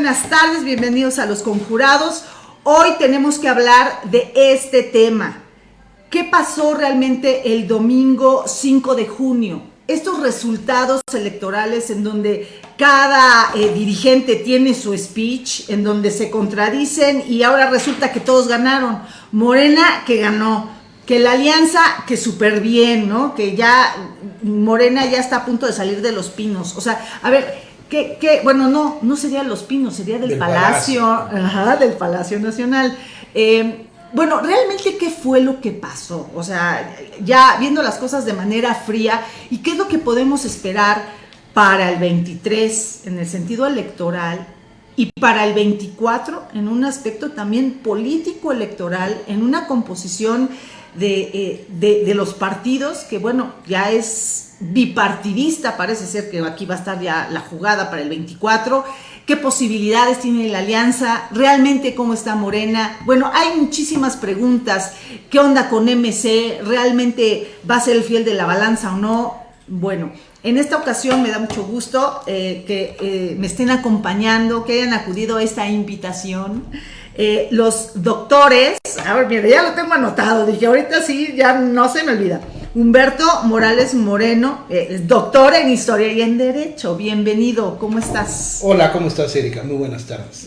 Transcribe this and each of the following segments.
buenas tardes, bienvenidos a Los Conjurados. Hoy tenemos que hablar de este tema. ¿Qué pasó realmente el domingo 5 de junio? Estos resultados electorales en donde cada eh, dirigente tiene su speech, en donde se contradicen y ahora resulta que todos ganaron. Morena que ganó, que la alianza que súper bien, ¿no? Que ya Morena ya está a punto de salir de los pinos. O sea, a ver, ¿Qué, bueno, no, no sería Los Pinos, sería del, Palacio, Ajá, del Palacio Nacional. Eh, bueno, realmente, ¿qué fue lo que pasó? O sea, ya viendo las cosas de manera fría, ¿y qué es lo que podemos esperar para el 23 en el sentido electoral y para el 24 en un aspecto también político electoral, en una composición de, eh, de los partidos que, bueno, ya es bipartidista, parece ser que aquí va a estar ya la jugada para el 24. ¿Qué posibilidades tiene la alianza? ¿Realmente cómo está Morena? Bueno, hay muchísimas preguntas. ¿Qué onda con MC? ¿Realmente va a ser el fiel de la balanza o no? Bueno, en esta ocasión me da mucho gusto eh, que eh, me estén acompañando, que hayan acudido a esta invitación. Eh, los doctores, a ver, mira, ya lo tengo anotado, dije, ahorita sí, ya no se me olvida. Humberto Morales Moreno, eh, doctor en Historia y en Derecho. Bienvenido, ¿cómo estás? Hola, ¿cómo estás, Erika? Muy buenas tardes.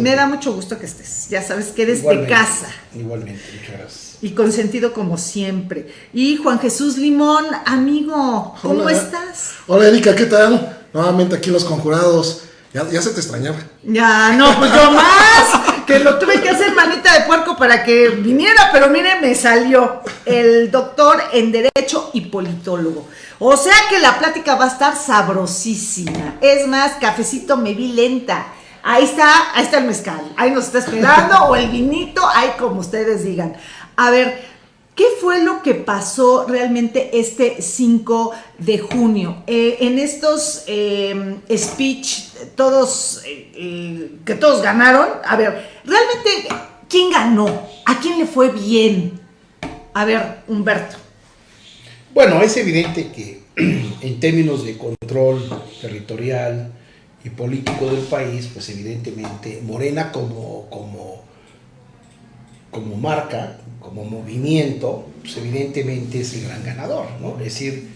me da mucho gusto que estés. Ya sabes que eres de casa. Igualmente, muchas gracias. Y consentido como siempre. Y Juan Jesús Limón, amigo, ¿cómo estás? Hola, Erika, ¿qué tal? Nuevamente aquí los conjurados. Ya, ya se te extrañaba. Ya, no, pues yo más que lo tuve que hacer manita de puerco para que viniera, pero mire, me salió el doctor en Derecho y Politólogo. O sea que la plática va a estar sabrosísima. Es más, cafecito me vi lenta. Ahí está, ahí está el mezcal. Ahí nos está esperando, o el vinito, ahí como ustedes digan. A ver, ¿Qué fue lo que pasó realmente este 5 de junio? Eh, en estos eh, speech, todos, eh, que todos ganaron, a ver, realmente, ¿quién ganó? ¿A quién le fue bien? A ver, Humberto. Bueno, es evidente que en términos de control territorial y político del país, pues evidentemente Morena como, como, como marca, como movimiento, pues evidentemente es el gran ganador, ¿no? Es decir,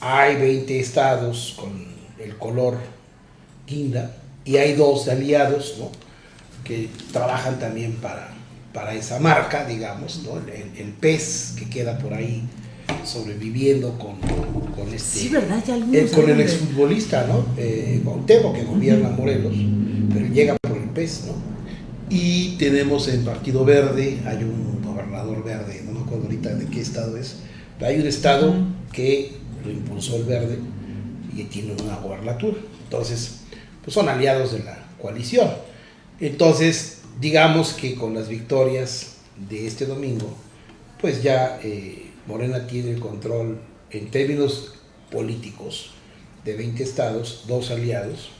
hay 20 estados con el color guinda y hay dos aliados, ¿no? Que trabajan también para, para esa marca, digamos, ¿no? El, pez que queda por ahí sobreviviendo con, con este... Sí, ¿verdad? Ya eh, con el exfutbolista, ¿no? Eh, que gobierna Morelos, pero llega por el pez, ¿no? Y tenemos el Partido Verde, hay un verde, no me acuerdo ahorita de qué estado es, hay un estado que lo impulsó el verde y tiene una gobernatura. Entonces, pues son aliados de la coalición. Entonces, digamos que con las victorias de este domingo, pues ya eh, Morena tiene el control en términos políticos de 20 estados, dos aliados,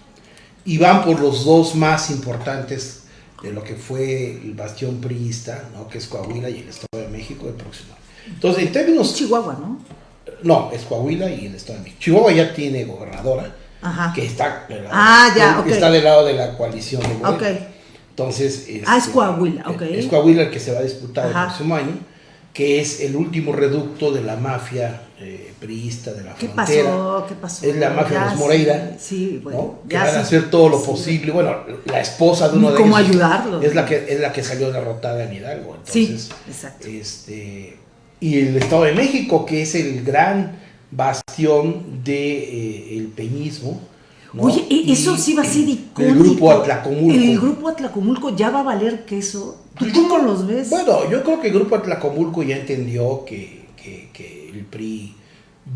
y van por los dos más importantes de lo que fue el bastión priista, ¿no? que es Coahuila y el Estado de México el próximo. Entonces, en términos... Chihuahua, ¿no? No, es Coahuila y el Estado de México. Chihuahua ya tiene gobernadora, que está, ah, ya, está del lado de la coalición de Morena. Okay. Entonces, ah, es este, Coahuila, ok. Es Coahuila el que se va a disputar el próximo año, que es el último reducto de la mafia eh, priista de la ¿Qué frontera. Pasó? ¿Qué pasó? Es la mafia de los Moreira. Sí, bueno, que van a hacer todo lo posible. Bueno, la esposa de uno de ¿Cómo ayudarlo? Es la, que, es la que salió derrotada en Hidalgo. Entonces, sí, exacto. Este, y el Estado de México, que es el gran bastión del de, eh, peñismo. Oye, e-, eso sí va a ser icónico. El grupo Atlacomulco. El grupo Atlacomulco ya va a valer queso. ¿Tú cómo los ves? Bueno, yo creo que el grupo Atlacomulco ya entendió que, que, que el PRI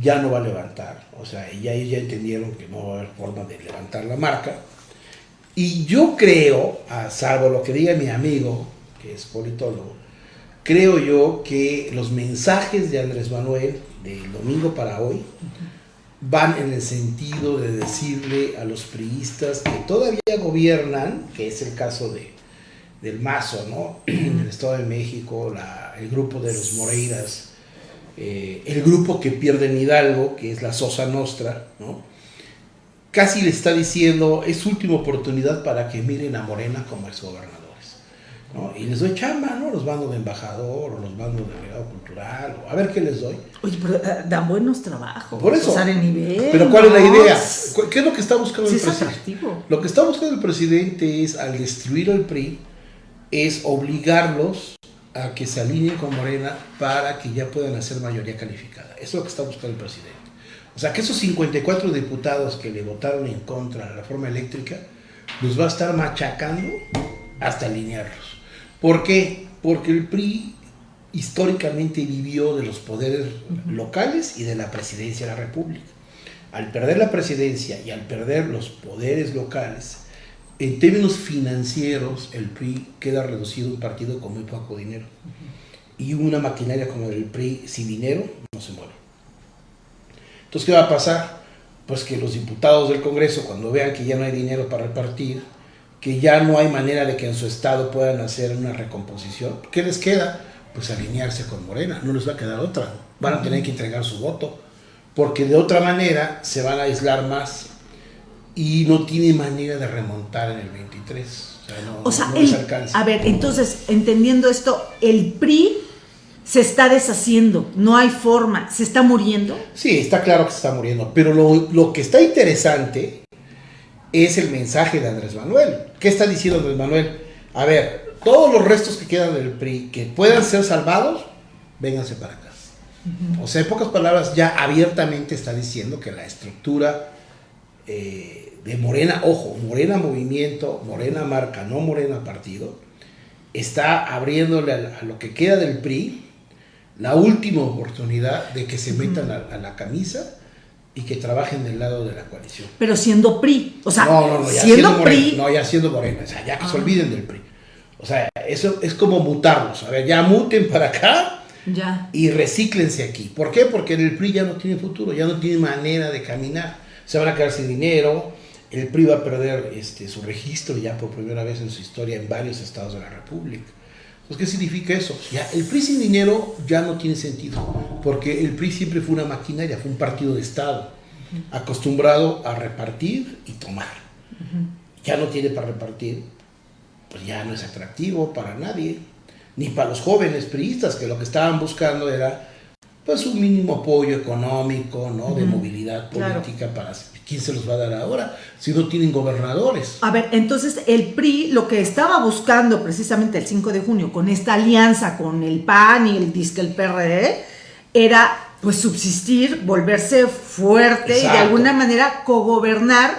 ya no va a levantar. O sea, ya ellos ya entendieron que no va a haber forma de levantar la marca. Y yo creo, a salvo lo que diga mi amigo, que es politólogo, creo yo que los mensajes de Andrés Manuel del domingo para hoy van en el sentido de decirle a los priistas que todavía gobiernan, que es el caso de, del Mazo, ¿no? En el Estado de México, el grupo de los Moreiras, eh, el grupo que pierde en Hidalgo, que es la Sosa Nostra, casi le está diciendo, es última oportunidad para que miren a Morena como exgobernadores. ¿No? Y les doy chamba, ¿no? Los mando de embajador, o los mando de delegado cultural, o a ver qué les doy. Oye, pero eh, dan buenos trabajos. Por eso. Nivel. Pero ¿cuál es la idea? ¿Cu- ¿Qué es lo que está buscando Sí, el es presidente? Lo que está buscando el presidente es, al destruir al PRI, es obligarlos a que se alineen con Morena para que ya puedan hacer mayoría calificada. Eso es lo que está buscando el presidente. O sea, que esos 54 diputados que le votaron en contra de la reforma eléctrica, los va a estar machacando hasta alinearlos. ¿Por qué? Porque el PRI históricamente vivió de los poderes locales y de la presidencia de la República. Al perder la presidencia y al perder los poderes locales, en términos financieros, el PRI queda reducido a un partido con muy poco dinero. Y una maquinaria como el PRI sin dinero no se mueve. Entonces, ¿qué va a pasar? Pues que los diputados del Congreso, cuando vean que ya no hay dinero para repartir, que ya no hay manera de que en su estado puedan hacer una recomposición, ¿qué les queda? Pues alinearse con Morena, no les va a quedar otra. Van a tener que entregar su voto, porque de otra manera se van a aislar más y no tiene manera de remontar en el 23. O sea, no, O sea, no les el- alcanza. a ver, entonces, entendiendo esto, el PRI se está deshaciendo, no hay forma, se está muriendo. Sí, está claro que se está muriendo, pero lo, lo que está interesante es el mensaje de Andrés Manuel. ¿Qué está diciendo Andrés Manuel? A ver, todos los restos que quedan del PRI que puedan ser salvados, vénganse para acá. O sea, en pocas palabras, ya abiertamente está diciendo que la estructura eh, de Morena, ojo, Morena Movimiento, Morena Marca, no Morena Partido, está abriéndole a, a lo que queda del PRI la última oportunidad de que se metan a, a la camisa y que trabajen del lado de la coalición. Pero siendo PRI, o sea, no, no, no, ya siendo siendo PRI, no, ya siendo Morena, o sea, ya que se Ah. olviden del PRI. O sea, eso es como mutarlos. A ver, ya muten para acá ya. y recíclense aquí. ¿Por qué? Porque el PRI ya no tiene futuro, ya no tiene manera de caminar. Se van a quedar sin dinero, el PRI va a perder este, su registro ya por primera vez en su historia en varios estados de la República. ¿Qué significa eso? Ya, el PRI sin dinero ya no tiene sentido, porque el PRI siempre fue una maquinaria, fue un partido de Estado, acostumbrado a repartir y tomar. Ya no tiene para repartir, pues ya no es atractivo para nadie, ni para los jóvenes priistas que lo que estaban buscando era pues un mínimo apoyo económico, ¿no? De movilidad claro. política para quién se los va a dar ahora si no tienen gobernadores. A ver, entonces el PRI lo que estaba buscando precisamente el 5 de junio con esta alianza con el PAN y el disque el PRD era pues subsistir, volverse fuerte y de alguna manera cogobernar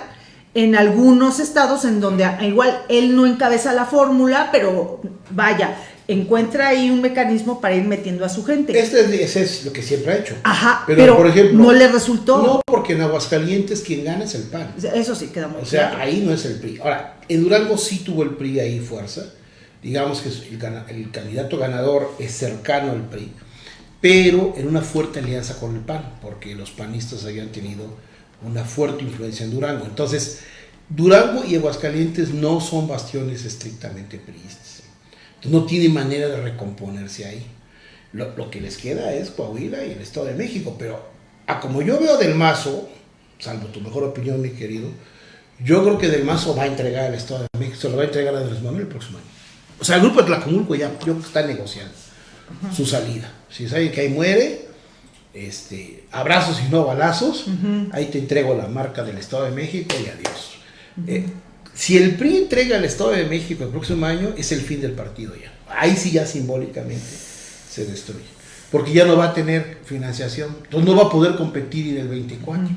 en algunos estados en donde igual él no encabeza la fórmula, pero vaya, encuentra ahí un mecanismo para ir metiendo a su gente. Este es, lo que siempre ha hecho. Ajá, Pero, pero, por ejemplo, no le resultó. No, porque en Aguascalientes quien gana es el PAN. Eso sí queda muy O sea, claro. ahí no es el PRI. Ahora, en Durango sí tuvo el PRI ahí fuerza. Digamos que el, el candidato ganador es cercano al PRI, pero en una fuerte alianza con el PAN, porque los panistas habían tenido una fuerte influencia en Durango. Entonces, Durango y Aguascalientes no son bastiones estrictamente priistas. No tiene manera de recomponerse ahí. Lo, lo que les queda es Coahuila y el Estado de México, pero a como yo veo del Mazo, salvo tu mejor opinión, mi querido, yo creo que Del Mazo va a entregar al Estado de México, se lo va a entregar a Andrés Manuel el próximo año. O sea, el grupo de Tlacomulco ya, yo está negociando su salida. Si saben que ahí muere, este, abrazos y no balazos, ahí te entrego la marca del Estado de México y adiós. Eh, si el PRI entrega al Estado de México el próximo año, es el fin del partido ya. Ahí sí ya simbólicamente se destruye. Porque ya no va a tener financiación. Entonces no va a poder competir en el 24.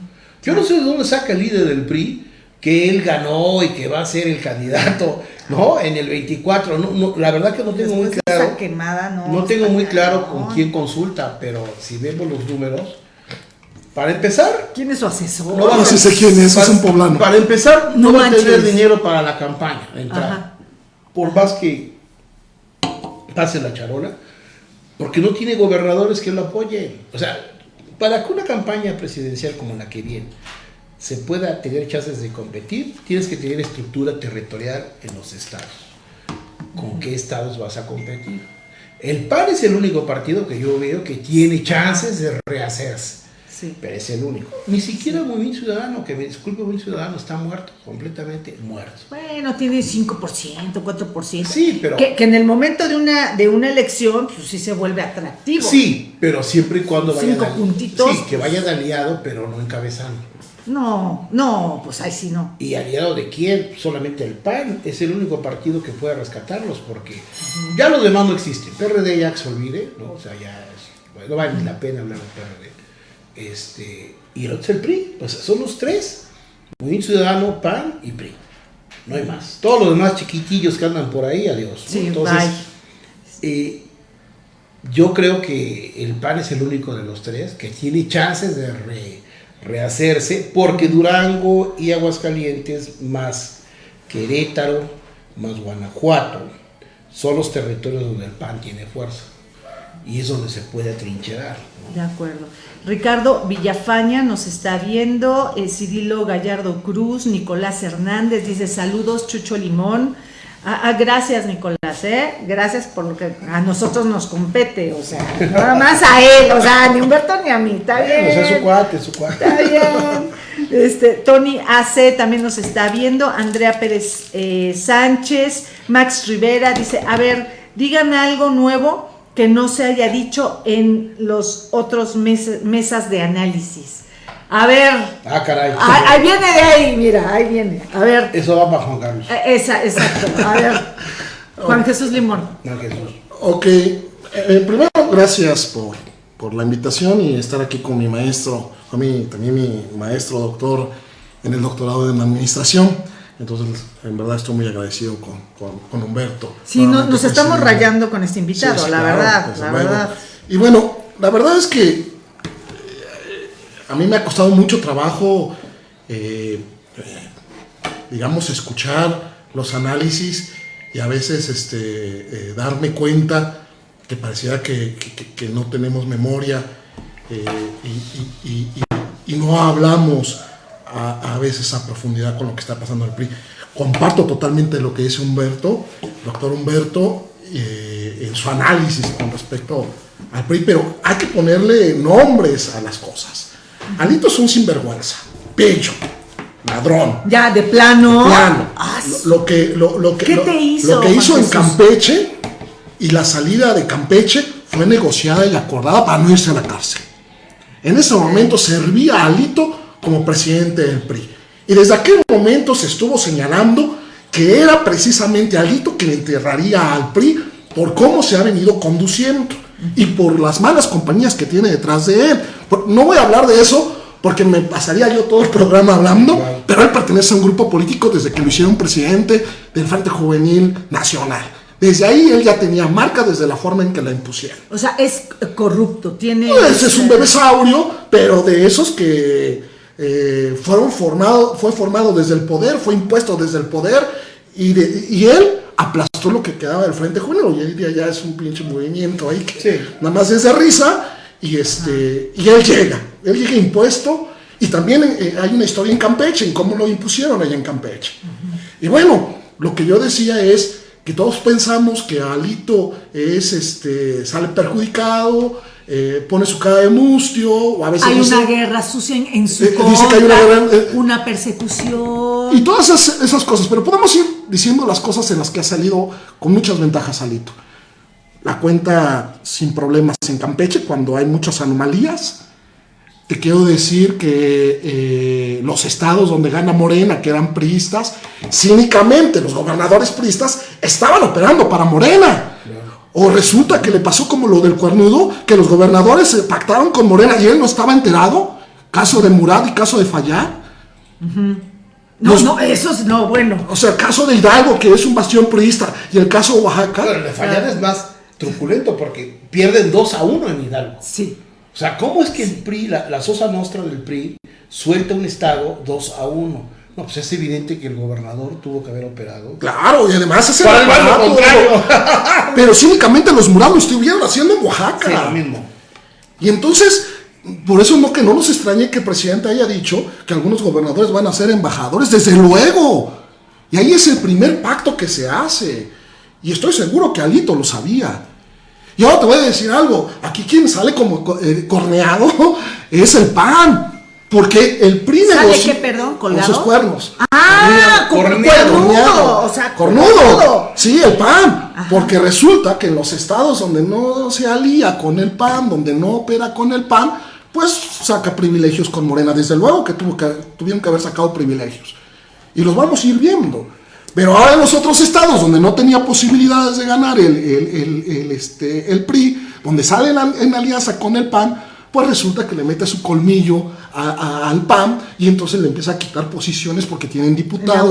Yo no sé de dónde saca el líder del PRI que él ganó y que va a ser el candidato, ¿no? En el 24. No, no, la verdad que no tengo muy Después claro. quemada, no. No tengo muy claro con quién consulta, pero si vemos los números, para empezar, ¿Quién es su asesor? No No sé quién es, es un poblano. Para empezar, no, No va a tener dinero para la campaña. Ajá. Por más que pase la charola, porque no tiene gobernadores que lo apoyen. O sea, para que una campaña presidencial como la que viene se pueda tener chances de competir, tienes que tener estructura territorial en los estados. ¿Con qué estados vas a competir? El PAN es el único partido que yo veo que tiene chances de rehacerse. Sí. pero es el único. Ni siquiera el Movimiento Ciudadano, que me disculpe, Movimiento Ciudadano está muerto, completamente muerto. Bueno, tiene 5%, 4%. Sí, pero- Que, que en el momento de una, de una elección, pues sí se vuelve atractivo. Sí, pero siempre y cuando vayan Cinco puntitos. Sí, que vayan aliado, pero no encabezando. No, no, pues ahí sí no. ¿Y aliado de quién? Solamente el PAN es el único partido que puede rescatarlos porque ya los demás no existen. PRD ya que se olvide, ¿no? O sea, ya es- bueno, no vale ni la pena hablar de PRD. Este, y el otro es el PRI, sea, son los tres. Movimiento Ciudadano, PAN y PRI. No hay más. Todos los demás chiquitillos que andan por ahí, adiós. Sí, Entonces, bye. eh, yo creo que el PAN es el único de los tres que tiene chances de re- rehacerse, porque Durango y Aguascalientes, más Querétaro, más Guanajuato, son los territorios donde el PAN tiene fuerza. Y es donde se puede atrincherar. De acuerdo. Ricardo Villafaña nos está viendo, eh, Cirilo Gallardo Cruz, Nicolás Hernández dice saludos, Chucho Limón. Ah, ah, gracias Nicolás, ¿eh? Gracias por lo que a nosotros nos compete, o sea, nada más a él, o sea, ni Humberto ni a mí, está bien. o sea, su cuate, su cuate. Está bien. Este, Tony AC también nos está viendo. Andrea Pérez eh, Sánchez. Max Rivera dice: A ver, digan algo nuevo que no se haya dicho en los otros mes- mesas de análisis. A ver, Ah, caray. ahí, ahí viene de ahí, mira, ahí viene. A ver, Eso va para Juan Carlos. eh, esa, exacto. A ver, Juan Jesús Limón. No, Jesús. Ok, eh, primero gracias por, por la invitación y estar aquí con mi maestro, a mí también mi maestro doctor en el doctorado en administración. Entonces, en verdad estoy muy agradecido con, con, con Humberto. Sí, no- nos estamos rayando con este invitado, Sí, sí, la claro, verdad, la verdad. Y bueno, la verdad es que eh, a mí me ha costado mucho trabajo, eh, eh, digamos, escuchar los análisis y a veces este, eh, darme cuenta que pareciera que, que- que no tenemos memoria eh, y, y- y- y- y no hablamos a, a veces a profundidad con lo que está pasando en el PRI. Comparto totalmente lo que dice Humberto, doctor Humberto, eh, en su análisis con respecto al PRI, pero hay que ponerle nombres a las cosas. Alito es un sinvergüenza, pecho, ladrón, Ya, de plano. plano. Ah, Lo, lo que, lo, lo que, ¿Qué lo- te hizo, lo que hizo en? Campeche y la salida de Campeche fue negociada y acordada para no irse a la cárcel. En ese momento servía a Alito como presidente del PRI. Y desde aquel momento se estuvo señalando que era precisamente Alito quien enterraría al PRI por cómo se ha venido conduciendo y por las malas compañías que tiene detrás de él. No voy a hablar de eso porque me pasaría yo todo el programa hablando, pero él pertenece a un grupo político desde que lo hicieron presidente del Frente Juvenil Nacional. Desde ahí él ya tenía marca desde la forma en que la impusieron. O sea, es corrupto, tiene... Pues es un bebesaurio, pero de esos que eh, fueron formado, fue formado desde el poder, fue impuesto desde el poder, y, de- y él aplastó lo que quedaba del Frente Juvenil. Hoy en día ya es un pinche movimiento ahí que Sí. nada más es de risa, y, este, y él llega, él llega impuesto, y también eh, hay una historia en Campeche, en cómo lo impusieron allá en Campeche. Y bueno, lo que yo decía es que todos pensamos que Alito es, este, sale perjudicado, eh, pone su cara de mustio, o a veces Hay dice- una guerra sucia en, en su Eh, contra, dice que hay una guerra, eh, una persecución. y todas esas, esas cosas, pero podemos ir diciendo las cosas en las que ha salido con muchas ventajas Alito. La cuenta sin problemas en Campeche cuando hay muchas anomalías. Te quiero decir que eh, los estados donde gana Morena, que eran priistas, cínicamente los gobernadores priistas estaban operando para Morena. O resulta que le pasó como lo del cuernudo, que los gobernadores se pactaron con Morena y él no estaba enterado. Caso de Murad y caso de Fallar. No, los- no, eso es, no, bueno. O sea, el caso de Hidalgo, que es un bastión priista, y el caso de Oaxaca. Pero el de Fallar es más truculento porque pierden 2 a 1 en Hidalgo. Sí. O sea, ¿cómo es que el PRI, la, la Sosa Nostra del PRI, suelta un estado 2 a 1? No, pues es evidente que el gobernador tuvo que haber operado. Claro, y además es el aparato, contrario. Pero cínicamente los murados lo estuvieron haciendo en Oaxaca. Sí, lo mismo. Y entonces, por eso no que no nos extrañe que el presidente haya dicho que algunos gobernadores van a ser embajadores, desde luego. Y ahí es el primer pacto que se hace. Y estoy seguro que Alito lo sabía. Y ahora te voy a decir algo, aquí quien sale como co- eh, corneado es el PAN. Porque el PRI ¿Sale negocia qué, perdón? con sus cuernos. Ah, como corneado, cornudo, o sea, cornudo. cornudo. Sí, el PAN. Porque resulta que en los estados donde no se alía con el PAN, donde no opera con el PAN, pues saca privilegios con Morena. Desde luego que, tuvo que tuvieron que haber sacado privilegios. Y los vamos a ir viendo. Pero ahora en los otros estados donde no tenía posibilidades de ganar el, el, el, el, este, el PRI, donde sale en, en alianza con el PAN, pues resulta que le mete su colmillo a- a- al PAN y entonces le empieza a quitar posiciones porque tienen diputados,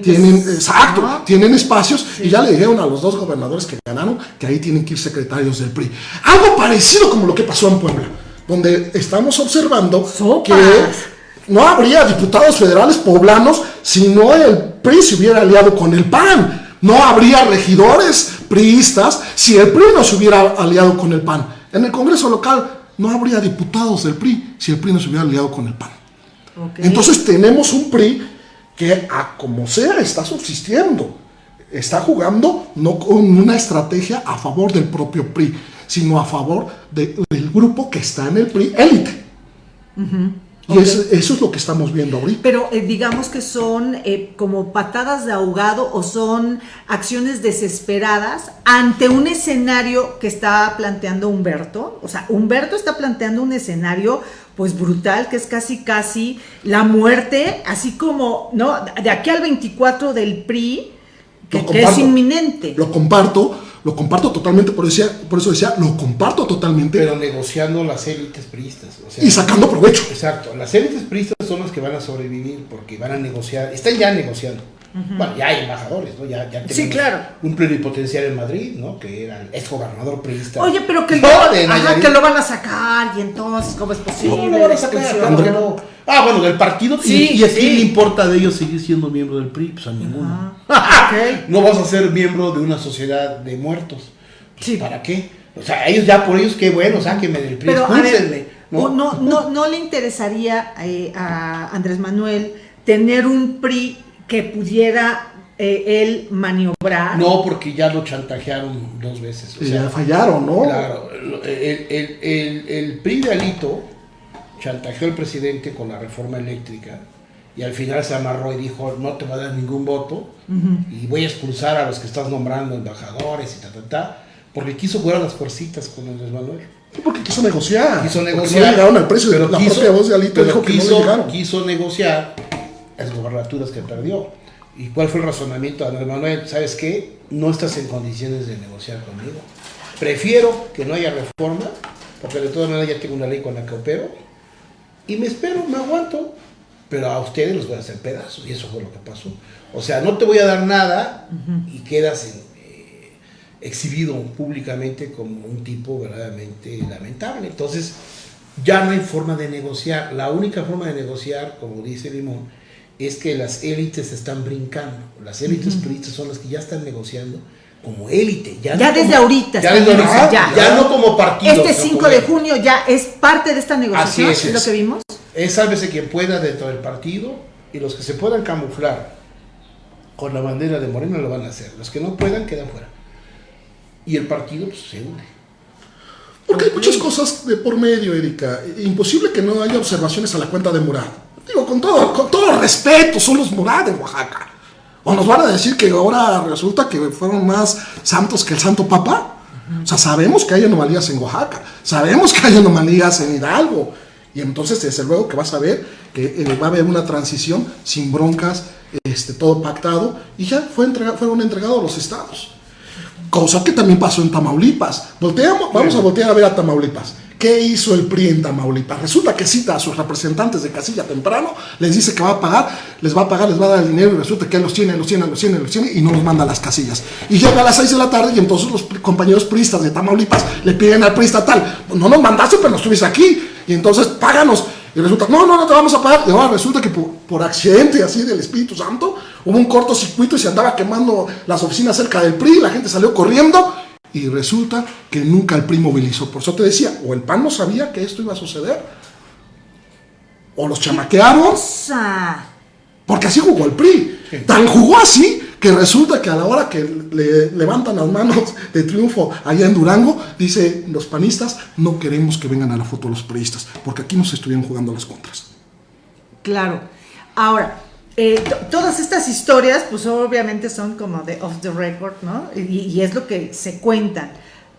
tienen, exacto, tienen espacios y ya le dijeron a los dos gobernadores que ganaron que ahí tienen que ir secretarios del PRI. Algo parecido como lo que pasó en Puebla, donde estamos observando Sopas. que no habría diputados federales poblanos si no el PRI se hubiera aliado con el PAN. No habría regidores priistas si el PRI no se hubiera aliado con el PAN. En el Congreso local no habría diputados del PRI si el PRI no se hubiera aliado con el PAN. Entonces tenemos un PRI que a como sea está subsistiendo. Está jugando no con una estrategia a favor del propio PRI, sino a favor de- del grupo que está en el PRI élite. Y eso, eso es lo que estamos viendo ahorita. Pero eh, digamos que son eh, como patadas de ahogado o son acciones desesperadas ante un escenario que está planteando Humberto. O sea, Humberto está planteando un escenario pues brutal, que es casi casi la muerte, así como, ¿no? De aquí al 24 del PRI, que, que es inminente. Lo comparto, lo comparto totalmente, por, decía, por eso decía, lo comparto totalmente Pero negociando las élites priistas. O sea, y sacando provecho. Exacto, las élites priistas son las que van a sobrevivir porque van a negociar, están ya negociando. Bueno, ya hay embajadores, ¿no? Ya, ya Sí, claro. Un plenipotenciario en Madrid, ¿no? Que era el ex gobernador priista. Oye, pero que, No, lo, de ajá, Nayarit. que lo van a sacar y entonces, ¿cómo es posible? ¿Cómo lo van a sacar? Claro no. Ah, bueno, del partido. ¿Y- Sí, ¿Y, a quién le importa de ellos seguir siendo miembro del PRI? Pues a ninguno. No vas a ser miembro de una sociedad de muertos. Pues, Sí. ¿Para qué? O sea, ellos ya por ellos, qué bueno, sáquenme del PRI, Pero ver, ¿no? no, no, no le interesaría eh, a Andrés Manuel tener un PRI que pudiera eh, él maniobrar. No, porque ya lo chantajearon dos veces. O sea, ya fallaron, ¿no? Claro, el, el, el, el PRI de Alito chantajeó al presidente con la reforma eléctrica y al final se amarró y dijo no te va a dar ningún voto y voy a expulsar a los que estás nombrando embajadores y ta, ta, ta, porque quiso jugar a las fuercitas con Andrés Manuel. Porque quiso negociar. Quiso Porque negociar. No llegaron al precio. pero la quiso- propia voz de Alito dijo que no quiso, le llegaron. quiso negociar las gobernaturas que perdió. ¿Y cuál fue el razonamiento de Andrés Manuel? ¿Sabes qué? No estás en condiciones de negociar conmigo. Prefiero que no haya reforma, porque de todas maneras ya tengo una ley con la que opero, y me espero, me aguanto, pero a ustedes los voy a hacer pedazos, y eso fue lo que pasó. O sea, no te voy a dar nada y quedas en, eh, exhibido públicamente como un tipo verdaderamente lamentable. Entonces, ya no hay forma de negociar. La única forma de negociar, como dice Limón, es que las élites están brincando. Las élites priistas son las que ya están negociando como élite. Ya, Ya no desde como- ahorita Ya, desde ahorita, ya. ya no como partido. Este sino 5 como de junio ya es parte de esta negociación, Así es, es, lo que vimos. Es sálvese quien pueda dentro del partido y los que se puedan camuflar con la bandera de Morena lo van a hacer. Los que no puedan quedan fuera. Y el partido pues, se hunde. Porque hay muchas cosas de por medio, Erika. Imposible que no haya observaciones a la cuenta de Murat. Digo, con todo, con todo respeto, son los Murat en Oaxaca. O nos van a decir que ahora resulta que fueron más santos que el Santo Papa. O sea, sabemos que hay anomalías en Oaxaca, sabemos que hay anomalías en Hidalgo. Y entonces, desde luego que vas a ver que eh, va a haber una transición sin broncas, este, todo pactado, y ya fue fueron entregados los estados. Cosa que también pasó en Tamaulipas. Volteamos, vamos a voltear a ver a Tamaulipas. ¿Qué hizo el PRI en Tamaulipas? Resulta que cita a sus representantes de casilla temprano, les dice que va a pagar, les va a pagar, les va a dar el dinero y resulta que los tiene, los tiene, los tiene, los tiene y no los manda las casillas. Y llega a las 6 de la tarde y entonces los compañeros priistas de Tamaulipas le piden al PRI estatal, no nos mandaste pero no estuviste aquí y entonces páganos. Y resulta, no, no, no te vamos a pagar. Y ahora resulta que por, por accidente así del Espíritu Santo hubo un cortocircuito y se andaba quemando las oficinas cerca del PRI, la gente salió corriendo y resulta que nunca el PRI movilizó. Por eso te decía, o el PAN no sabía que esto iba a suceder, o los chamaquearon, Cosa. porque así jugó el PRI. Tan jugó así que resulta que a la hora que le levantan las manos de triunfo allá en Durango, dice los panistas, no queremos que vengan a la foto los periodistas, porque aquí nos estuvieron jugando las contras. Claro. Ahora, eh, todas estas historias, pues obviamente son como de off the record, ¿no? Y, es lo que se cuentan.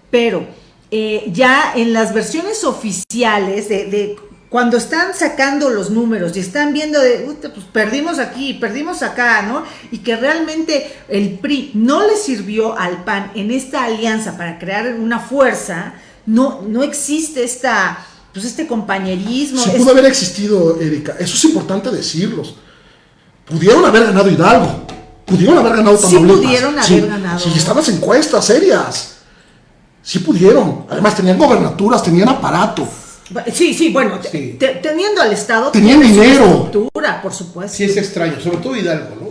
Pero eh, ya en las versiones oficiales de, cuando están sacando los números y están viendo de, pues perdimos aquí, perdimos acá, ¿no? Y que realmente el PRI no le sirvió al PAN en esta alianza para crear una fuerza, no, no existe esta, pues este compañerismo. Sí pudo haber existido, Erika, eso es importante decirlos Pudieron haber ganado Hidalgo. Pudieron haber ganado Tamaulipas. Sí pudieron haber ganado. Sí, estaban en encuestas serias. Sí pudieron. Además tenían gobernaturas, tenían aparato. Sí, sí, bueno, teniendo al Estado. Tenían dinero. Estructura, por supuesto. Sí, es extraño, sobre todo Hidalgo, ¿no?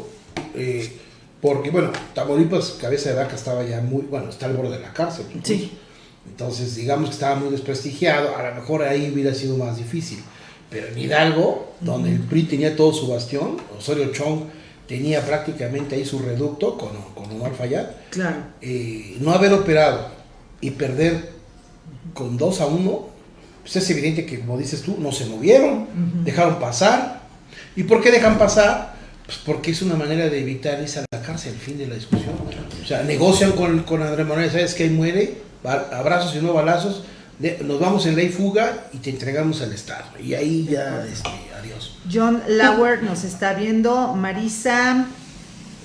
Eh, porque, bueno, Tamaulipas, cabeza de vaca, estaba ya muy, bueno, está al borde de la cárcel. Sí. Entonces, digamos que estaba muy desprestigiado, a lo mejor ahí hubiera sido más difícil. Pero en Hidalgo, donde el PRI tenía todo su bastión, Osorio Chong tenía prácticamente ahí su reducto con, con Omar Fayad, claro. Eh, no haber operado y perder con 2 a 1, pues es evidente que, como dices tú, no se movieron, dejaron pasar. ¿Y por qué dejan pasar? Pues porque es una manera de evitar irse a la cárcel, el fin de la discusión. O sea, negocian con, con Andrés Manuel, ¿sabes que ahí muere? Abrazos y no balazos nos vamos en ley fuga y te entregamos al Estado. Y ahí ya, este, adiós. John Lauer nos está viendo, Marisa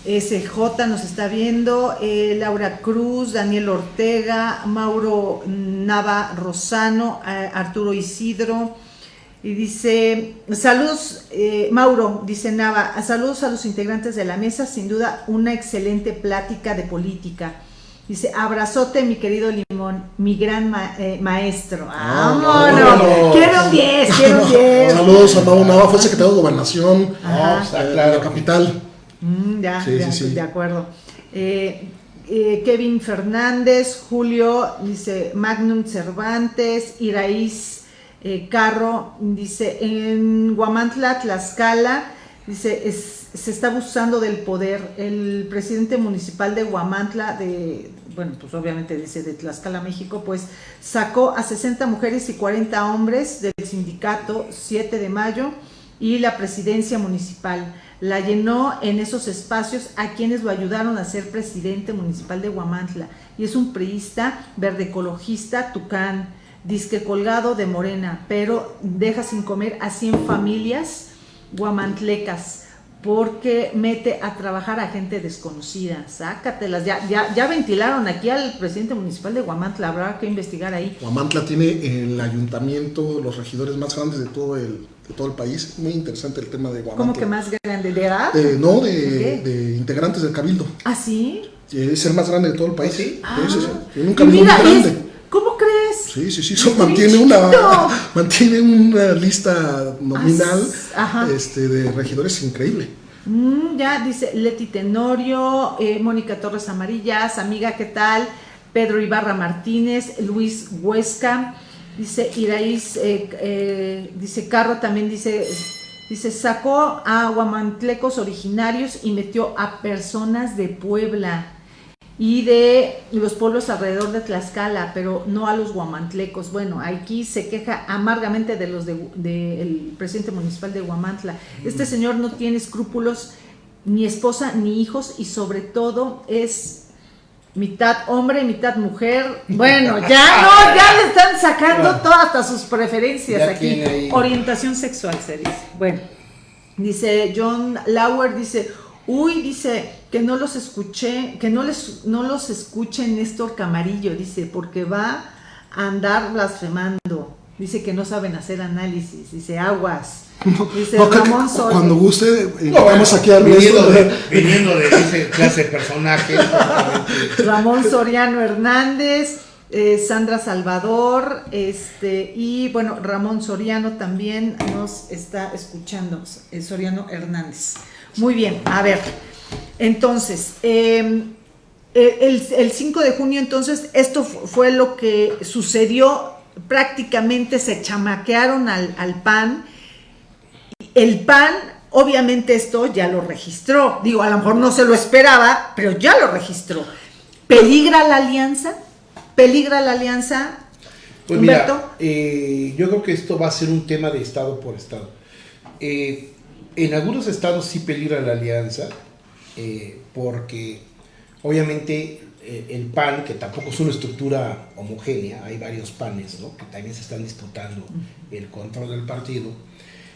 SJ nos está viendo, eh, Laura Cruz, Daniel Ortega, Mauro Nava Rosano, eh, Arturo Isidro. Y dice, saludos, eh, Mauro, dice Nava, saludos a los integrantes de la mesa, sin duda una excelente plática de política. Dice, abrazote mi querido Limón, mi gran eh, maestro. ¡Vámonos! No, quiero un 10, quiero un 10. Saludos a Mau Nava, fue secretario de Gobernación de la capital. Mm, ya, sí, sí, sí. de acuerdo. Eh, eh, Kevin Fernández, Julio, dice Magnum Cervantes, Iraíz Carro, dice en Guamantla, Tlaxcala, dice se está abusando del poder. El presidente municipal de Guamantla, de, bueno, pues obviamente dice de Tlaxcala, México, pues sacó a 60 mujeres y 40 hombres del sindicato 7 de mayo y la presidencia municipal. La llenó en esos espacios a quienes lo ayudaron a ser presidente municipal de Guamantla. Y es un priista verde ecologista, tucán, disque colgado de morena, pero deja sin comer a 100 familias guamantlecas porque mete a trabajar a gente desconocida. Sácatelas. Ya, ya, ya ventilaron aquí al presidente municipal de Guamantla. Habrá que investigar ahí. Guamantla tiene el ayuntamiento, los regidores más grandes de todo el, de todo el país. Muy interesante el tema de Guamantla. ¿Cómo que más grande? ¿De edad? Eh, no, de, ¿De, integrantes del Cabildo. ¿Ah, sí? Es el más grande de todo el país. Sí. Ah. sí, un cabildo muy grande. ¿Cómo crees? Sí, sí, sí, eso mantiene una, mantiene una lista nominal este, de regidores increíble. Mm, ya dice Leti Tenorio, eh, Mónica Torres Amarillas, amiga, ¿qué tal? Pedro Ibarra Martínez, Luis Huesca, dice Iraíz, eh, eh, dice Carro también dice, dice, sacó a guamantlecos originarios y metió a personas de Puebla y de los pueblos alrededor de Tlaxcala, pero no a los guamantlecos. Bueno, aquí se queja amargamente de los del de, presidente municipal de Guamantla. Este señor no tiene escrúpulos, ni esposa, ni hijos, y sobre todo es mitad hombre, mitad mujer. Bueno, ya no, ya le están sacando todas hasta sus preferencias aquí. Orientación sexual se dice. Bueno, dice John Lauer, dice, uy, dice, que no los escuché, que no les no los escuche Néstor Camarillo, dice, porque va a andar blasfemando. Dice que no saben hacer análisis, dice aguas. Dice Ramón Soriano. Cuando guste, eh, vamos aquí a viniendo de, viniendo de ese clase de personaje. Ramón Soriano Hernández, eh, Sandra Salvador, este, y bueno, Ramón Soriano también nos está escuchando, eh, Soriano Hernández. Muy bien, a ver. Entonces, em, el, 5 de junio, entonces, esto fue lo que sucedió. Prácticamente se chamaquearon al, PAN. El PAN obviamente esto ya lo registró. Digo, a lo mejor no se lo esperaba, pero ya lo registró. ¿Peligra la alianza? ¿Peligra la alianza? Pues Humberto? mira, eh, yo creo que esto va a ser un tema de estado por estado. Eh, en algunos estados sí peligra la alianza, eh, porque obviamente eh, el PAN, que tampoco es una estructura homogénea, hay varios PANes ¿no? que también se están disputando el control del partido,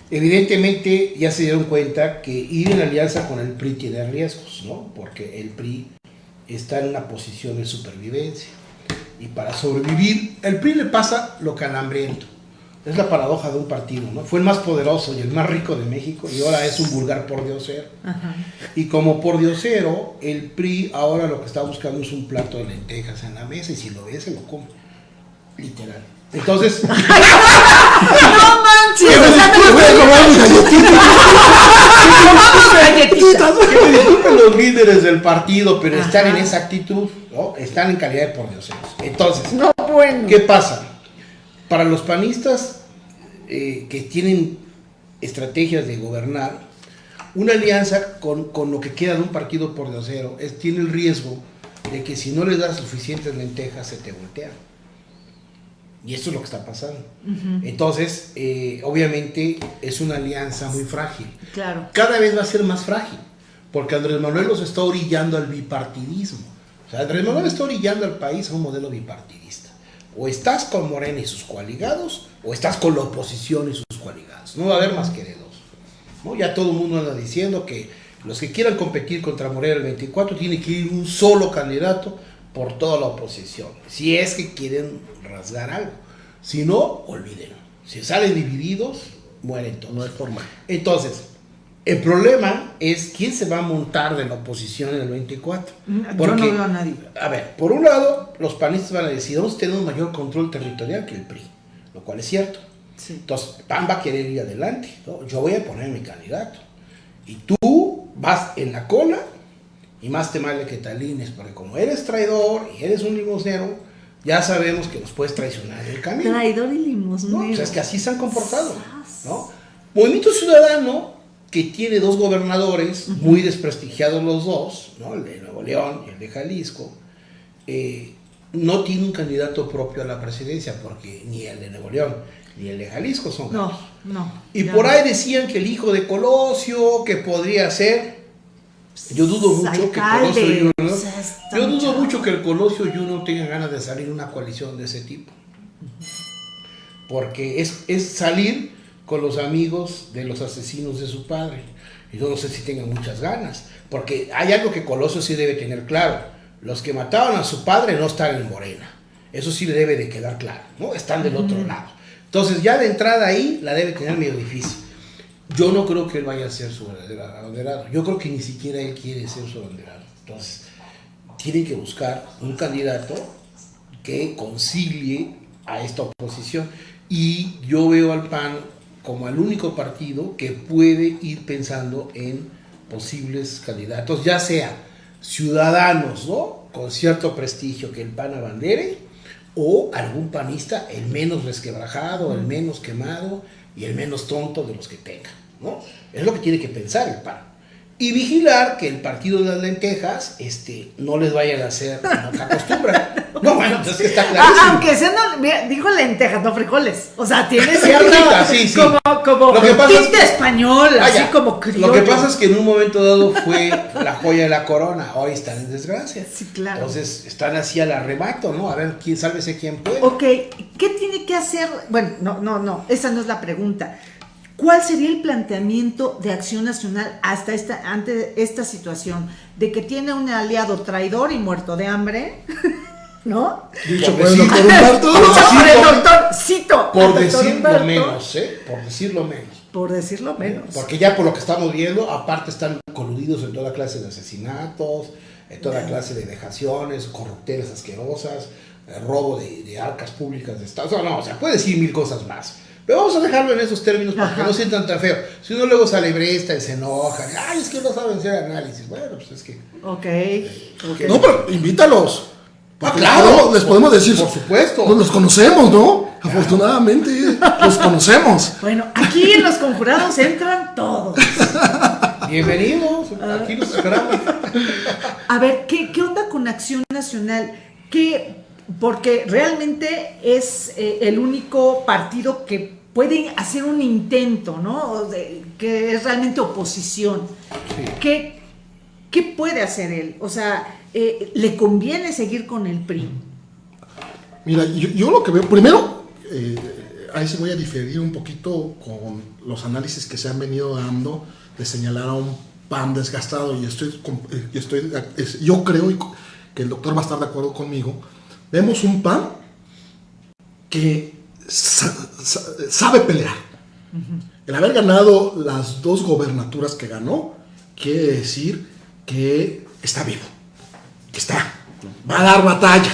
evidentemente ya se dieron cuenta que ir en alianza con el PRI tiene riesgos, ¿no? porque el PRI está en una posición de supervivencia. Y para sobrevivir, el PRI le pasa lo hambriento. Es la paradoja de un partido, ¿no? Fue el más poderoso y el más rico de México y ahora es un vulgar pordiosero. Ajá. Y como pordiosero, el PRI ahora lo que está buscando es un plato de lentejas en la mesa y si lo ve se lo come. Literal. Entonces, ¡No manches! Que me disculpen los líderes del partido, pero están Ajá. en esa actitud, ¿no? Están en calidad de pordioseros. Entonces, No, bueno. ¿Qué pasa? Para los panistas eh, que tienen estrategias de gobernar, una alianza con, con lo que queda de un partido por acero es, tiene el riesgo de que si no les das suficientes lentejas se te voltean. Y esto es lo que está pasando. Entonces, eh, obviamente es una alianza muy frágil. Claro. Cada vez va a ser más frágil, porque Andrés Manuel los está orillando al bipartidismo. O sea, Andrés Manuel está orillando al país a un modelo bipartidista. O estás con Morena y sus coaligados, o estás con la oposición y sus coaligados. No va a haber más que de dos. ¿no? Ya todo el mundo anda diciendo que los que quieran competir contra Morena el 24 tiene que ir un solo candidato por toda la oposición. Si es que quieren rasgar algo. Si no, olvídenlo. Si salen divididos, mueren todos. No hay forma. Entonces, el problema es quién se va a montar de la oposición en el 24. Mm, Yo no veo a nadie. A ver, por un lado, los panistas van a decir, vamos a tener un mayor control territorial que el PRI, lo cual es cierto. Sí. Entonces, PAN va a querer ir adelante. ¿no? Yo voy a poner mi candidato. Y tú vas en la cola y más te vale que te alines, porque como eres traidor y eres un limosnero, ya sabemos que nos puedes traicionar en el camino. Traidor y ¿no? limosnero. O sea, es que así se han comportado. ¿no? Movimiento Ciudadano, que tiene dos gobernadores, muy desprestigiados los dos, ¿no? el de Nuevo León y el de Jalisco, eh, no tiene un candidato propio a la presidencia, porque ni el de Nuevo León ni el de Jalisco son No, no. Y por no. ahí decían que el hijo de Colosio, que podría ser. Yo dudo mucho que Colosio Junior. o sea, está yo dudo mucho- que el Colosio Junior tenga ganas de salir una coalición de ese tipo. Porque es, es salir con los amigos de los asesinos de su padre. Y yo no sé si tengan muchas ganas. Porque hay algo que Colosio sí debe tener claro. Los que mataron a su padre no están en Morena. Eso sí le debe de quedar claro. ¿no? Están del otro lado. Entonces ya de entrada ahí la debe tener medio difícil. Yo no creo que él vaya a ser su abanderado. Yo creo que ni siquiera él quiere ser su abanderado. Entonces, tiene que buscar un candidato que concilie a esta oposición. Y yo veo al PAN como el único partido que puede ir pensando en posibles candidatos, ya sea ciudadanos, ¿no? Con cierto prestigio que el PAN abandere, o algún panista, el menos resquebrajado, el menos quemado y el menos tonto de los que tenga, ¿no? Es lo que tiene que pensar el PAN. Y vigilar que el partido de las lentejas este, no les vayan a hacer como se acostumbra. No, bueno, entonces que está Ah, clarísimo. aunque sea, no, dijo lentejas, no frijoles. O sea, tiene cierta. sí, sí. Como, como Lo que pasa es tinte que- español, así Vaya, como criollo. Lo que pasa es que en un momento dado fue la joya de la corona, hoy están en desgracia. Sí, claro. Entonces están así al arrebato, ¿no? A ver quién sálvese quién puede. Ok, ¿qué tiene que hacer? Bueno, no, no, no, esa no es la pregunta. ¿Cuál sería el planteamiento de Acción Nacional hasta esta, ante esta situación de que tiene un aliado traidor y muerto de hambre? ¿No? Dicho Por decir- Humberto. Por por el decirlo- doctor, cito. Por decirlo menos, ¿eh? Por decirlo menos. Por decirlo menos. Porque ya por lo que estamos viendo, aparte están coludidos en toda clase de asesinatos, en toda clase de vejaciones, corruptelas asquerosas, eh, robo de, de arcas públicas de Estado. O sea, no, o sea, puede decir mil cosas más. Pero vamos a dejarlo en esos términos para que no sientan tan feo. Si uno luego sale bresta y se enoja, ay, es que no saben hacer análisis. Bueno, pues es que. Ok. ok. No, pero invítalos. Ah, Porque claro. les podemos- decir. Por supuesto. Pues los conocemos, ¿no? Afortunadamente los conocemos. Bueno, aquí en los conjurados entran todos. Bienvenidos, aquí los esperamos. A ver, ¿qué, qué onda con Acción Nacional? ¿Qué, porque realmente es eh, el único partido que puede hacer un intento, ¿no? De- que es realmente oposición. Sí. ¿Qué, qué puede hacer él? O sea, eh, ¿le conviene seguir con el PRI? Mira, yo, yo lo que veo, primero, eh, ahí sí voy a diferir un poquito con los análisis que se han venido dando de señalar a un PAN desgastado y estoy, eh, y estoy es- yo creo que el doctor va a estar de acuerdo conmigo. Vemos un PAN que sa- sa- sabe pelear. El haber ganado las dos gobernaturas que ganó quiere decir que está vivo, que está, va a dar batalla.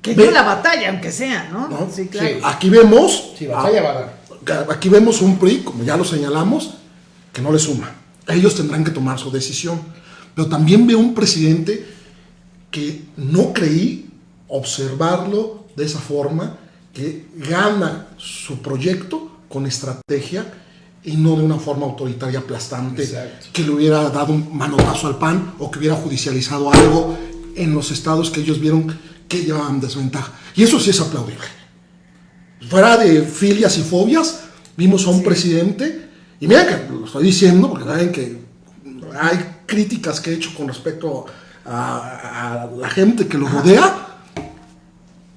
Que Ve- dio la batalla, aunque sea, ¿no? ¿No? Sí, claro. Sí. Aquí vemos, Sí, batalla va a dar. aquí vemos un PRI, como ya lo señalamos, que no le suma. Ellos tendrán que tomar su decisión. Pero también veo un presidente que no creí observarlo de esa forma, que gana su proyecto con estrategia y no de una forma autoritaria aplastante Exacto. que le hubiera dado un manotazo al PAN o que hubiera judicializado algo en los estados que ellos vieron que llevaban desventaja. Y eso sí es aplaudible. Fuera de filias y fobias, vimos a un presidente, y mira que lo estoy diciendo, porque saben que hay críticas que he hecho con respecto a, a la gente que lo rodea,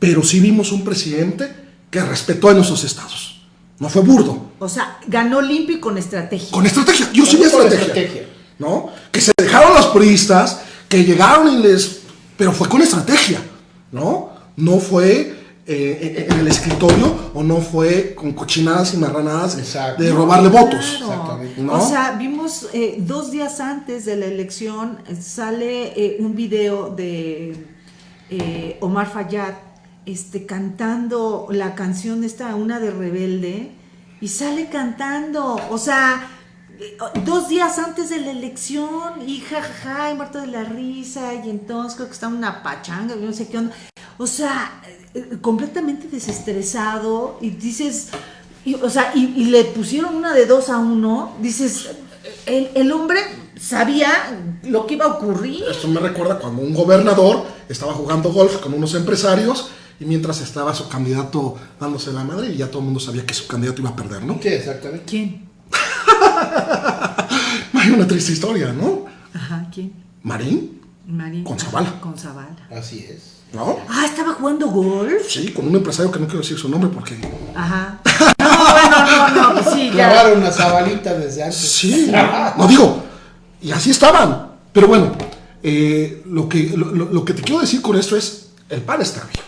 pero sí vimos un presidente que respetó a nuestros estados. No fue burdo, O sea, ganó limpio y con estrategia. con estrategia. Yo sí vi Con estrategia. estrategia. ¿No? Que se dejaron los priistas, que llegaron y les. Pero fue con estrategia, ¿no? No fue eh, en el escritorio o no fue con cochinadas y marranadas Exacto. de robarle votos. Claro. Exactamente. ¿No? O sea, vimos eh, dos días antes de la elección, eh, sale eh, un video de eh, Omar Fayad este, cantando la canción esta, una de Rebelde, y sale cantando, o sea, eh, dos días antes de la elección, y jajaja, y muerto de la risa, y entonces creo que está una pachanga, no sé qué onda. O sea, eh, completamente desestresado, y dices, y, o sea, y, y le pusieron una de dos a uno, dices, el, el hombre sabía lo que iba a ocurrir. Esto me recuerda cuando un gobernador estaba jugando golf con unos empresarios y mientras estaba su candidato dándose la madre y ya todo el mundo sabía que su candidato iba a perder, ¿no? Sí, exactamente. ¿Quién? Hay una triste historia, ¿no? Ajá, ¿quién? Marín, Marín. Con Zavala. Con Zavala. Así es. ¿no? Ah, estaba jugando golf. Sí, con un empresario que no quiero decir su nombre porque... Ajá. No, bueno, no, no, pues sí, ya. Clavaron una desde antes. Sí, no digo, y así estaban. Pero bueno, eh, lo, que, lo- lo que te quiero decir con esto es, el PAN está vivo.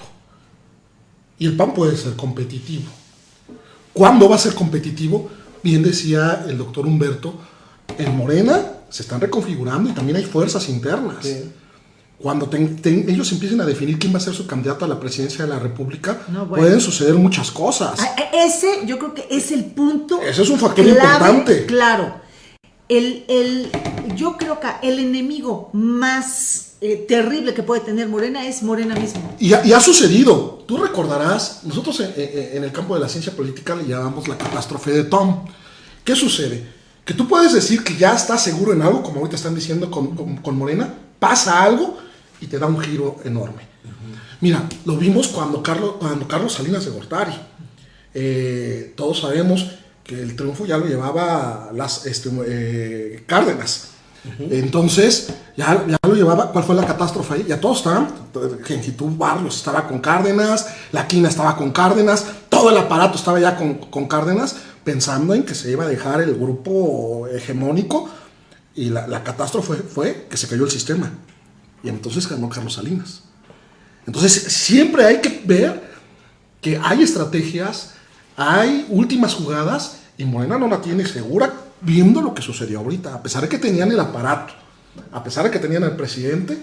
Y el PAN puede ser competitivo. ¿Cuándo va a ser competitivo? Bien decía el doctor Humberto, en Morena se están reconfigurando y también hay fuerzas internas. Sí. Cuando ten- ten- ellos empiecen a definir quién va a ser su candidato a la presidencia de la República, No, bueno. pueden suceder muchas cosas. Ah, Ese yo creo que es el punto. Ese es un factor importante. Claro. El, el, yo creo que el enemigo más eh, terrible que puede tener Morena es Morena mismo. Y ha, y ha sucedido. Tú recordarás, nosotros en, en- el campo de la ciencia política le llamamos la catástrofe de Tom. ¿Qué sucede? Que tú puedes decir que ya estás seguro en algo, como ahorita están diciendo con, con- con Morena, pasa algo y te da un giro enorme. Mira, lo vimos cuando Carlos, cuando Carlos Salinas de Gortari. Eh, todos sabemos que el triunfo ya lo llevaba las este, eh, Cárdenas. Entonces, ya, ya lo llevaba. ¿Cuál fue la catástrofe ahí? Ya todos estaban. Gengitud Barrios estaba con Cárdenas, La Quina estaba con Cárdenas, todo el aparato estaba ya con, con Cárdenas, pensando en que se iba a dejar el grupo hegemónico. Y la, la catástrofe fue que se cayó el sistema. Y entonces ganó Carlos Salinas. Entonces, siempre hay que ver que hay estrategias, hay últimas jugadas y Morena no la tiene segura viendo lo que sucedió ahorita. A pesar de que tenían el aparato, a pesar de que tenían al presidente,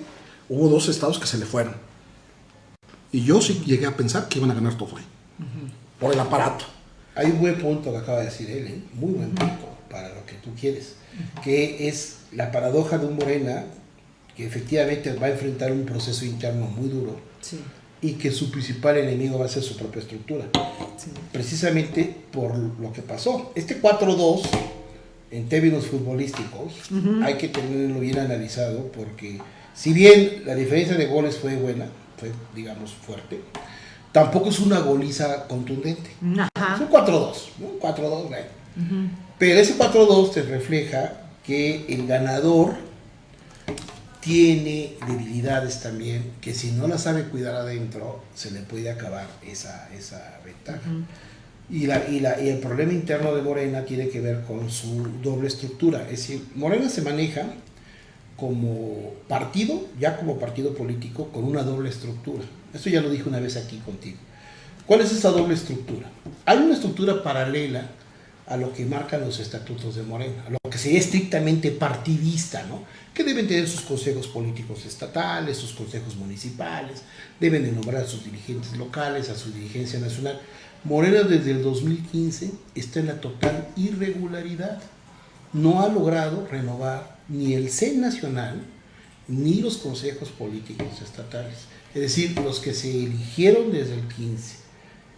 hubo dos estados que se le fueron. Y yo sí llegué a pensar que iban a ganar todo ahí. Por el aparato. Hay un buen punto que acaba de decir él, ¿eh? muy buen punto para lo que tú quieres, que es la paradoja de un Morena que efectivamente va a enfrentar un proceso interno muy duro, Sí. Y que su principal enemigo va a ser su propia estructura. Precisamente por lo que pasó. Este 4-2, en términos futbolísticos, hay que tenerlo bien analizado porque si bien la diferencia de goles fue buena, fue digamos fuerte, tampoco es una goliza contundente. Es un 4-2, un 4-2, Pero ese 4-2 te refleja que el ganador tiene debilidades también que si no la sabe cuidar adentro se le puede acabar esa, esa ventaja. y, la, y, la, y, el problema interno de Morena tiene que ver con su doble estructura. Es decir, Morena se maneja como partido, ya como partido político, con una doble estructura. Esto ya lo dije una vez aquí contigo. ¿Cuál es esa doble estructura? Hay una estructura paralela a lo que marcan los estatutos de Morena, a lo que sería estrictamente partidista, ¿no? que deben tener sus consejos políticos estatales, sus consejos municipales, deben de nombrar a sus dirigentes locales, a su dirigencia nacional. Morena desde el 2015 está en la total irregularidad. No ha logrado renovar ni el CEN nacional ni los consejos políticos estatales. Es decir, los que se eligieron desde el 15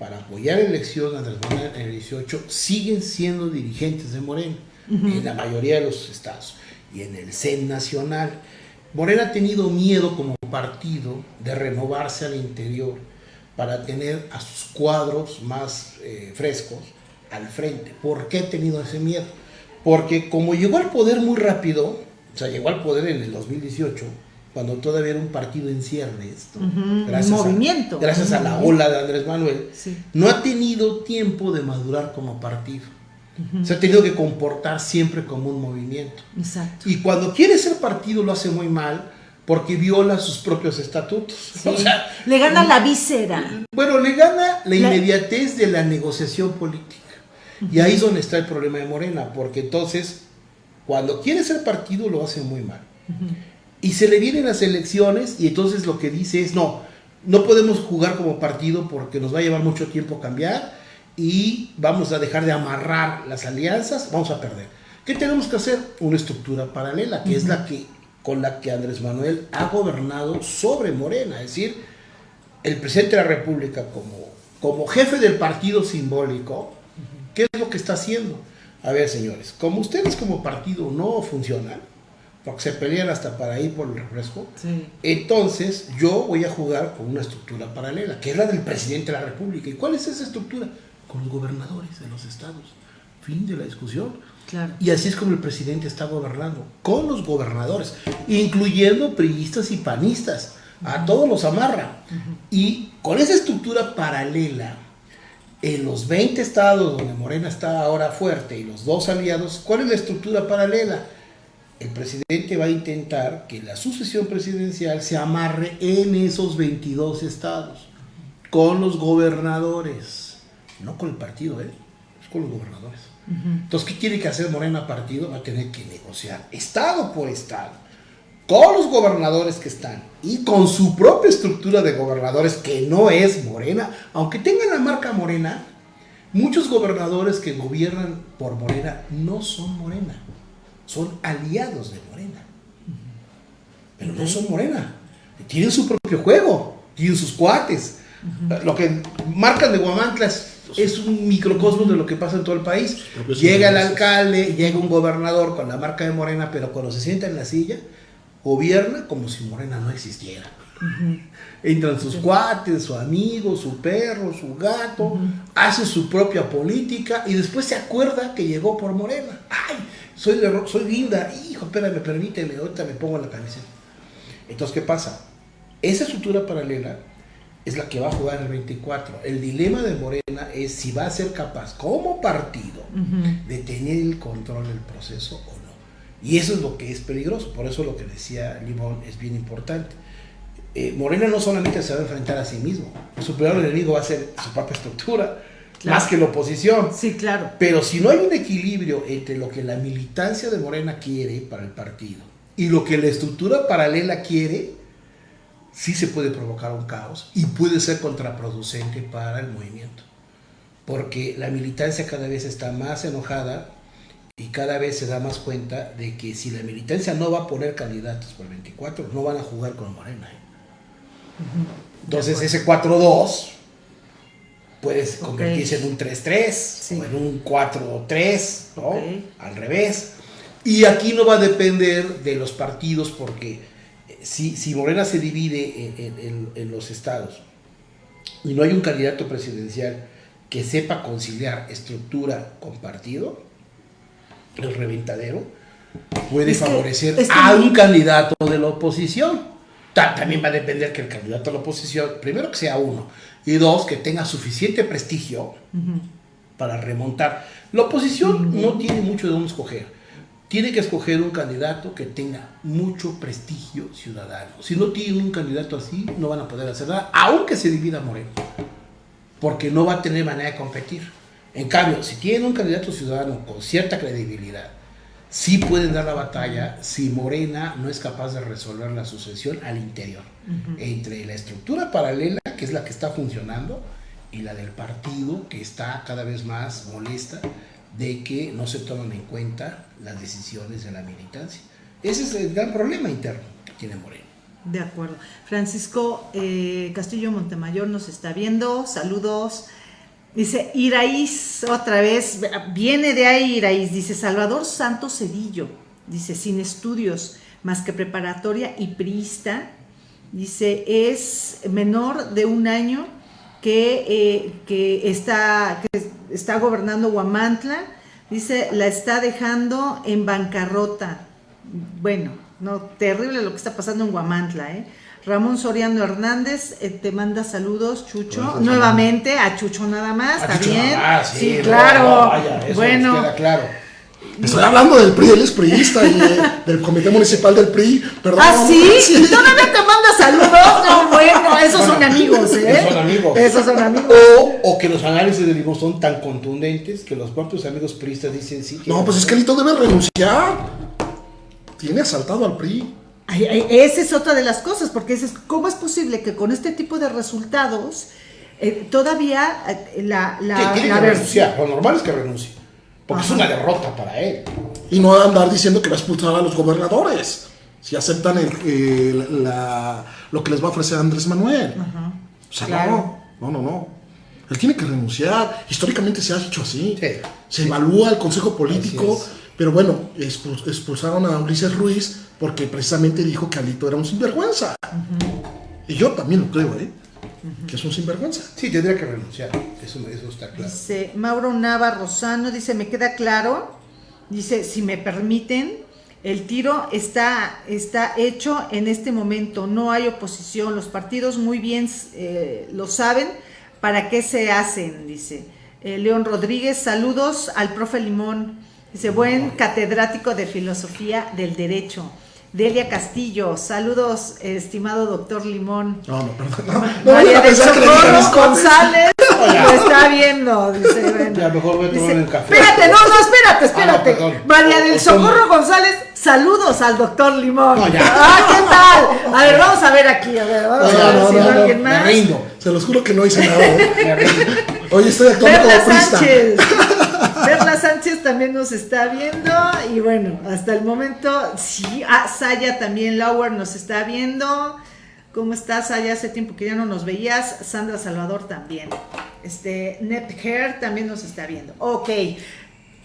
para apoyar la elección Andrés Manuel en el 18 siguen siendo dirigentes de Morena en la mayoría de los estados y en el CEN nacional. Morena ha tenido miedo como partido de renovarse al interior para tener a sus cuadros más eh, frescos al frente. ¿Por qué ha tenido ese miedo? Porque como llegó al poder muy rápido, o sea, llegó al poder en el 2018, cuando todavía era un partido en ciernes, gracias, movimiento. A, gracias a la ola de Andrés Manuel, no ha tenido tiempo de madurar como partido. Se ha tenido que comportar siempre como un movimiento. Exacto. Y cuando quiere ser partido lo hace muy mal porque viola sus propios estatutos. O sea, le gana la víscera. Bueno, le gana la inmediatez de la negociación política. Y ahí es donde está el problema de Morena, porque entonces, cuando quiere ser partido lo hace muy mal y se le vienen las elecciones y entonces lo que dice es, no, no podemos jugar como partido porque nos va a llevar mucho tiempo cambiar y vamos a dejar de amarrar las alianzas, vamos a perder. ¿Qué tenemos que hacer? Una estructura paralela, que es la que con la que Andrés Manuel ha gobernado sobre Morena, es decir, el presidente de la República como, como jefe del partido simbólico, ¿qué es lo que está haciendo? A ver, señores, como ustedes como partido no funcionan, porque se pelean hasta para ir por el refresco. Entonces yo voy a jugar con una estructura paralela, que es la del presidente de la República. ¿Y cuál es esa estructura? Con los gobernadores de los estados. Fin de la discusión. Claro. Y así es como el presidente está gobernando, con los gobernadores, incluyendo priistas y panistas. A todos los amarra. Y con esa estructura paralela, en los 20 estados donde Morena está ahora fuerte y los dos aliados, ¿cuál es la estructura paralela? El presidente va a intentar que la sucesión presidencial se amarre en esos 22 estados, con los gobernadores, no con el partido, ¿eh? es con los gobernadores. Entonces, ¿qué tiene que hacer Morena Partido? Va a tener que negociar estado por estado, con los gobernadores que están y con su propia estructura de gobernadores que no es Morena, aunque tengan la marca Morena, muchos gobernadores que gobiernan por Morena no son Morena son aliados de Morena. Pero no son Morena. Tienen su propio juego, tienen sus cuates. Lo que marcan de Guamantla es, un microcosmos de lo que pasa en todo el país. Llega el alcalde, llega un gobernador con la marca de Morena, pero cuando se sienta en la silla, gobierna como si Morena no existiera. Entran sus cuates, su amigo, su perro, su gato, hace su propia política y después se acuerda que llegó por Morena. ¡Ay! soy, soy linda, hijo, espérame, permíteme, ahorita me pongo la camiseta. Entonces, ¿qué pasa? Esa estructura paralela es la que va a jugar el 24. El dilema de Morena es si va a ser capaz, como partido, de tener el control del proceso o no. Y eso es lo que es peligroso. Por eso lo que decía Limón es bien importante. Eh, Morena no solamente se va a enfrentar a sí mismo, su peor enemigo va a ser su propia estructura más que la oposición. Sí, claro. Pero si no hay un equilibrio entre lo que la militancia de Morena quiere para el partido y lo que la estructura paralela quiere, sí se puede provocar un caos y puede ser contraproducente para el movimiento. Porque la militancia cada vez está más enojada y cada vez se da más cuenta de que si la militancia no va a poner candidatos por el 24, no van a jugar con Morena. ¿eh? Entonces ese 4-2 puede convertirse en un 3-3 Sí. o en un 4-3, ¿no? Al revés. Y aquí no va a depender de los partidos porque eh, si, si Morena se divide en, en- en- en los estados y no hay un candidato presidencial que sepa conciliar estructura con partido, el reventadero puede Es que- favorecer es que a un candidato de la oposición. Ta- También va a depender que el candidato de la oposición, primero que sea uno, y dos, que tenga suficiente prestigio para remontar. La oposición no tiene mucho de dónde escoger. Tiene que escoger un candidato que tenga mucho prestigio ciudadano. Si no tiene un candidato así, no van a poder hacer nada, aunque se divida Moreno. Porque no va a tener manera de competir. En cambio, si tienen un candidato ciudadano con cierta credibilidad, sí pueden dar la batalla si Morena no es capaz de resolver la sucesión al interior. Entre la estructura paralela, que es la que está funcionando, y la del partido, que está cada vez más molesta de que no se toman en cuenta las decisiones de la militancia. Ese es el gran problema interno que tiene Morena. De acuerdo. Francisco eh, Castillo Montemayor nos está viendo. Saludos. Dice Iraíz, otra vez, viene de ahí Iraíz. Dice Salvador Santos Cedillo. Dice, sin estudios, más que preparatoria y priista. Dice, es menor de un año que, eh, que, está, que está gobernando Huamantla. Dice, la está dejando en bancarrota. Bueno, no, terrible lo que está pasando en Guamantla, ¿eh? Ramón Soriano Hernández eh, te manda saludos, Chucho. Gracias, Nuevamente, a Chucho nada más, Ah, ¿está Chucho, bien? ah, sí, no, claro. no, vaya, eso nos bueno, queda claro. Estoy hablando del PRI, él es priista y eh, del Comité Municipal del PRI. Perdón. ¿ah, sí? ¿Todavía te manda saludos? No, bueno, esos son amigos, ¿eh? Esos son amigos. Esos son amigos. O, o que los análisis de Limón son tan contundentes que los propios amigos priistas dicen sí. No, pues es que Lito debe renunciar. Tiene asaltado al PRI. Ay, ay, esa es otra de las cosas, porque es, ¿cómo es posible que con este tipo de resultados eh, todavía eh, la, la, Que tiene la que renunciar. Lo normal es que renuncie. Porque Ajá. es una derrota para él. Y no andar diciendo que va a expulsar a los gobernadores. Si aceptan el- el- la- lo que les va a ofrecer Andrés Manuel. Ajá, O sea, claro. no, no, no, no. Él tiene que renunciar. Históricamente se ha hecho así. Sí. Se evalúa el consejo político. Pero bueno, expul- expulsaron a Ulises Ruiz porque precisamente dijo que Alito era un sinvergüenza. Y yo también lo creo, ¿eh? Que es un sinvergüenza. Sí, tendría que renunciar. Eso, eso está claro. Dice Mauro Nava Rosano, dice, me queda claro, dice, si me permiten, el tiro está, está hecho en este momento, no hay oposición, los partidos muy bien eh, lo saben, ¿para qué se hacen? Dice Eh, León Rodríguez, saludos al profe Limón, dice, buen catedrático de filosofía del derecho. Delia Castillo, saludos, estimado doctor Limón. No, no, perdón. No, no María del Socorro González lo está viendo. Dice, bueno. Ya, mejor voy a tomar un café. Espérate, no, no, espérate, espérate. Ah, perdón. María del Socorro González, saludos al doctor Limón. No, ya. Ah, ¿qué tal? A ver, vamos a ver aquí, a ver, vamos a ver si no, alguien Me más. rindo. Se los juro que no hice nada. ¿eh? Me rindo. Estoy actuando como Perla. Sánchez. También nos está viendo. Y bueno, hasta el momento, sí. Ah, Saya también, Lauer nos está viendo. ¿Cómo estás, Saya? Hace tiempo que ya no nos veías. Sandra Salvador también. Este, Net Hair también nos está viendo. Ok.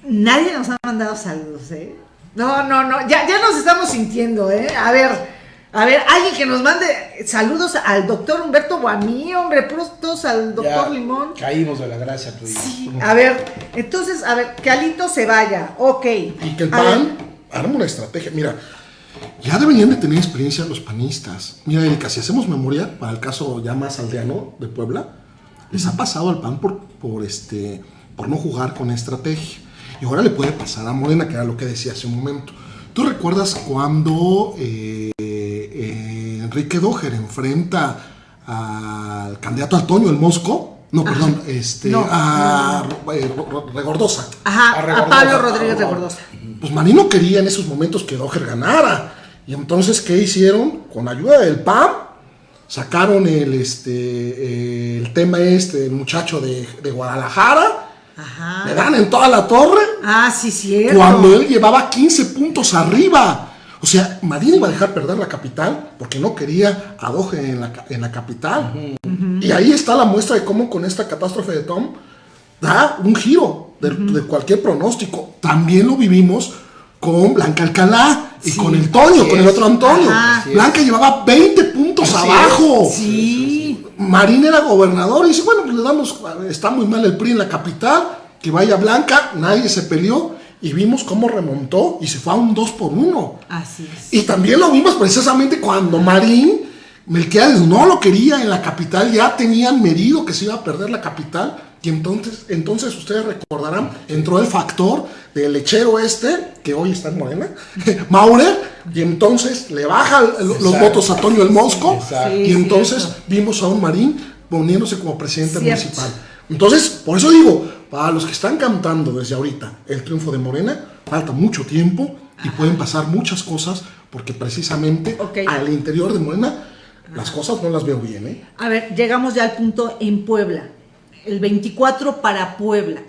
Nadie nos ha mandado saludos, ¿eh? No, no, no. Ya, ya nos estamos sintiendo, ¿eh? A ver. A ver, alguien que nos mande saludos al doctor Humberto Guamí, hombre, puros todos al doctor Ya Limón. Caímos de la gracia tú y yo. Sí, a ver, entonces, a ver, que Alito se vaya, ok. Y que el A ver, PAN arma una estrategia. Mira, ya deberían de tener experiencia los panistas. Mira, Erika, si hacemos memoria para el caso ya más aldeano de Puebla, les ha pasado al PAN por, por, este, por no jugar con estrategia. Y ahora le puede pasar a Morena, que era lo que decía hace un momento. ¿Tú recuerdas cuando eh, eh, Enrique Dojer enfrenta al candidato Antonio el Mosco? No, perdón, este, No, a eh, Regordosa. Ajá, a a, Regordosa. Pablo Rodríguez Regordosa. Pues Maní no quería en esos momentos que Doher ganara. Y entonces, ¿qué hicieron? Con ayuda del PAN, sacaron el, este, el tema este del muchacho de, de Guadalajara, le Ajá. dan en toda la torre, Ah, sí, cierto. cuando él llevaba 15 puntos arriba. O sea, Marín iba a dejar perder la capital porque no quería a Doge en la, en la capital. Y ahí está la muestra de cómo con esta catástrofe de Tom da un giro de, de cualquier pronóstico. También lo vivimos con Blanca Alcalá y Sí. con el Toño, con el otro Antonio. Blanca llevaba 20 puntos Así abajo. Sí. Marín era gobernador y dice, bueno, pues le damos, está muy mal el PRI en la capital, que vaya Blanca, nadie se peleó y vimos cómo remontó y se fue a un 2 por 1. Así es. Y también lo vimos precisamente cuando Marín, Melquiades no lo quería en la capital, ya tenían medido que se iba a perder la capital. Y entonces, entonces ustedes recordarán, entró el factor del lechero este, que hoy está en Morena, Maurer, y entonces le baja el- los votos a Toño el Mosco, y entonces cierto. vimos a un Marín poniéndose como presidente Cierto. municipal. Entonces, por eso digo, para los que están cantando desde ahorita el triunfo de Morena, falta mucho tiempo y pueden pasar muchas cosas porque precisamente al interior de Morena las cosas no las veo bien, ¿eh? A ver, llegamos ya al punto en Puebla. El 24 para Puebla.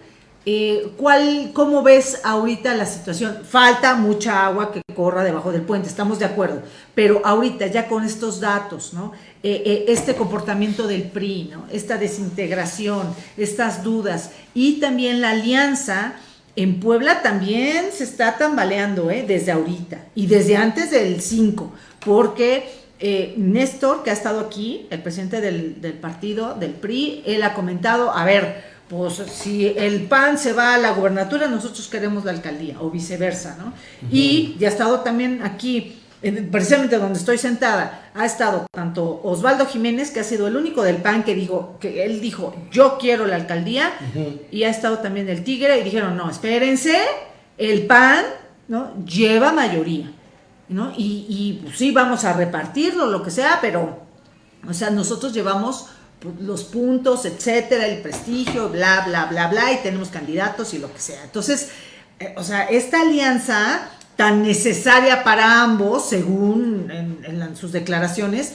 Eh, ¿cuál, ¿Cómo ves ahorita la situación? Falta mucha agua que corra debajo del puente, estamos de acuerdo. Pero ahorita, ya con estos datos, ¿no? Eh, eh, este comportamiento del PRI, ¿no? Esta desintegración, estas dudas y también la alianza en Puebla también se está tambaleando desde ahorita y desde antes del 5, porque eh, Néstor, que ha estado aquí, el presidente del, del partido, del PRI, él ha comentado, a ver, pues si el PAN se va a la gubernatura, nosotros queremos la alcaldía, o viceversa, ¿no? Y ya ha estado también aquí, en- precisamente donde estoy sentada, ha estado tanto Osvaldo Jiménez, que ha sido el único del PAN que dijo, que él dijo, yo quiero la alcaldía, y ha estado también el Tigre, y dijeron, no, espérense, el PAN, ¿no? Lleva mayoría, ¿no? Y, pues, sí, vamos a repartirlo, lo que sea, pero, o sea, nosotros llevamos los puntos, etcétera, el prestigio, bla, bla, bla, bla, y tenemos candidatos y lo que sea. Entonces, eh, o sea, esta alianza tan necesaria para ambos, según en, sus declaraciones,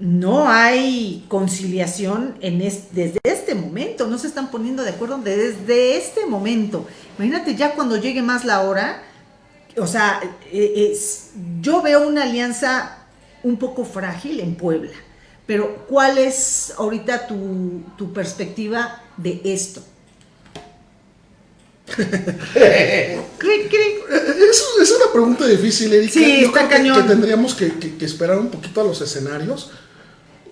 no hay conciliación en es- desde este momento, no se están poniendo de acuerdo desde este momento. Imagínate ya cuando llegue más la hora, o sea, es- yo veo una alianza un poco frágil en Puebla, pero ¿cuál es ahorita tu, tu perspectiva de esto? Es, es una pregunta difícil, Erika. Sí, Yo está creo que- tendríamos que, que- que esperar un poquito a los escenarios.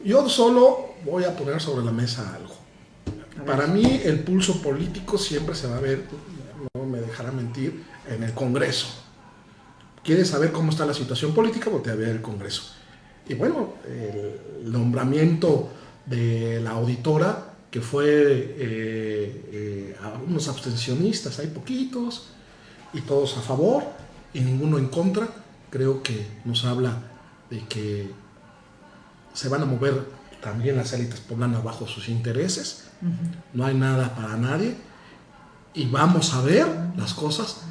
Yo solo voy a poner sobre la mesa algo. Para mí el pulso político siempre se va a ver, no me dejará mentir, en el Congreso. ¿Quieres saber cómo está la situación política? Voltea a ver el Congreso. Y bueno, el nombramiento de la auditora, que fue eh, eh, a unos abstencionistas, hay poquitos, y todos a favor, y ninguno en contra, creo que nos habla de que se van a mover también las élites poblanas bajo sus intereses, no hay nada para nadie, y vamos a ver las cosas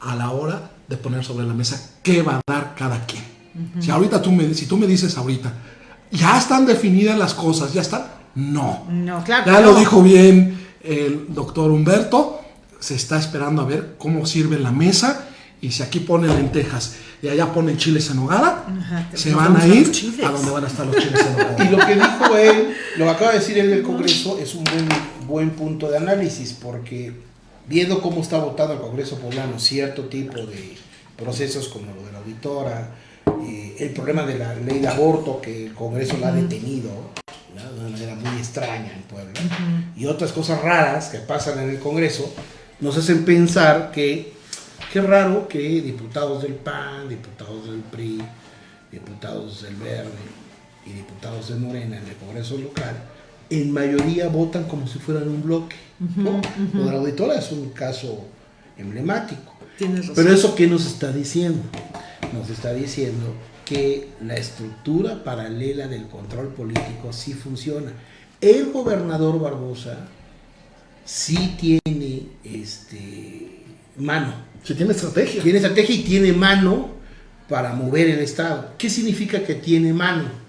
a la hora de poner sobre la mesa qué va a dar cada quien. Si ahorita tú me, si tú me dices ahorita, ya están definidas las cosas, ya están, no. No, claro. Ya lo dijo bien el doctor Humberto, se está esperando a ver cómo sirve la mesa y si aquí ponen lentejas y allá ponen chiles en hogada, Ajá, se van a ir a donde van a estar los chiles en hogada. Y lo que dijo él, lo que acaba de decir él del Congreso, es un buen, buen punto de análisis, porque viendo cómo está votado el Congreso poblano, cierto tipo de procesos como lo de la auditora, eh, el problema de la ley de aborto, que el Congreso la ha detenido ¿no? de una manera muy extraña en Puebla, y otras cosas raras que pasan en el Congreso, nos hacen pensar que qué raro que diputados del PAN, diputados del PRI, diputados del Verde y diputados de Morena en el Congreso local, en mayoría votan como si fueran un bloque. ¿no? Lo de la auditora es un caso emblemático. Pero eso qué nos está diciendo? Nos está diciendo que la estructura paralela del control político sí funciona. El gobernador Barbosa sí tiene este mano Si tiene estrategia. tiene estrategia y tiene mano para mover el Estado. ¿Qué significa que tiene mano?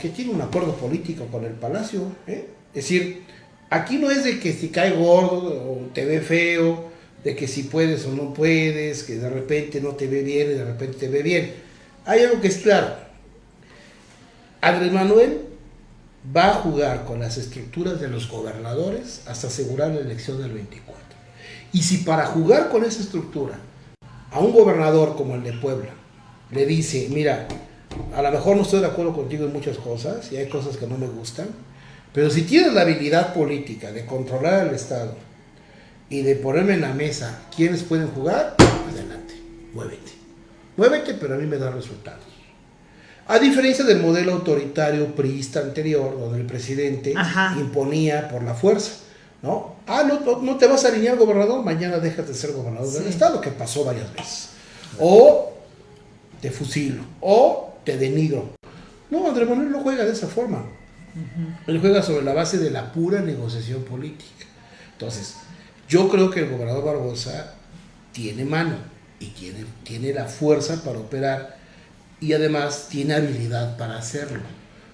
Que tiene un acuerdo político con el Palacio. ¿eh? Es decir, aquí no es de que si cae gordo o te ve feo, de que si puedes o no puedes, que de repente no te ve bien y de repente te ve bien. Hay algo que es claro. Andrés Manuel va a jugar con las estructuras de los gobernadores hasta asegurar la elección del 24. Y si para jugar con esa estructura a un gobernador como el de Puebla le dice, mira, a lo mejor no estoy de acuerdo contigo en muchas cosas y hay cosas que no me gustan, pero si tienes la habilidad política de controlar el Estado y de ponerme en la mesa quiénes pueden jugar, adelante, muévete. Muévete, pero a mí me da resultados. A diferencia del modelo autoritario priista anterior, donde el presidente Ajá. imponía por la fuerza, ¿no? Ah, no, no, no te vas a alinear gobernador, mañana dejas de ser gobernador del estado, que pasó varias veces. O te fusilo, o te denigro. No, Andrés Manuel no juega de esa forma. Él juega sobre la base de la pura negociación política. Entonces, yo creo que el gobernador Barbosa tiene mano y tiene, tiene la fuerza para operar y además tiene habilidad para hacerlo.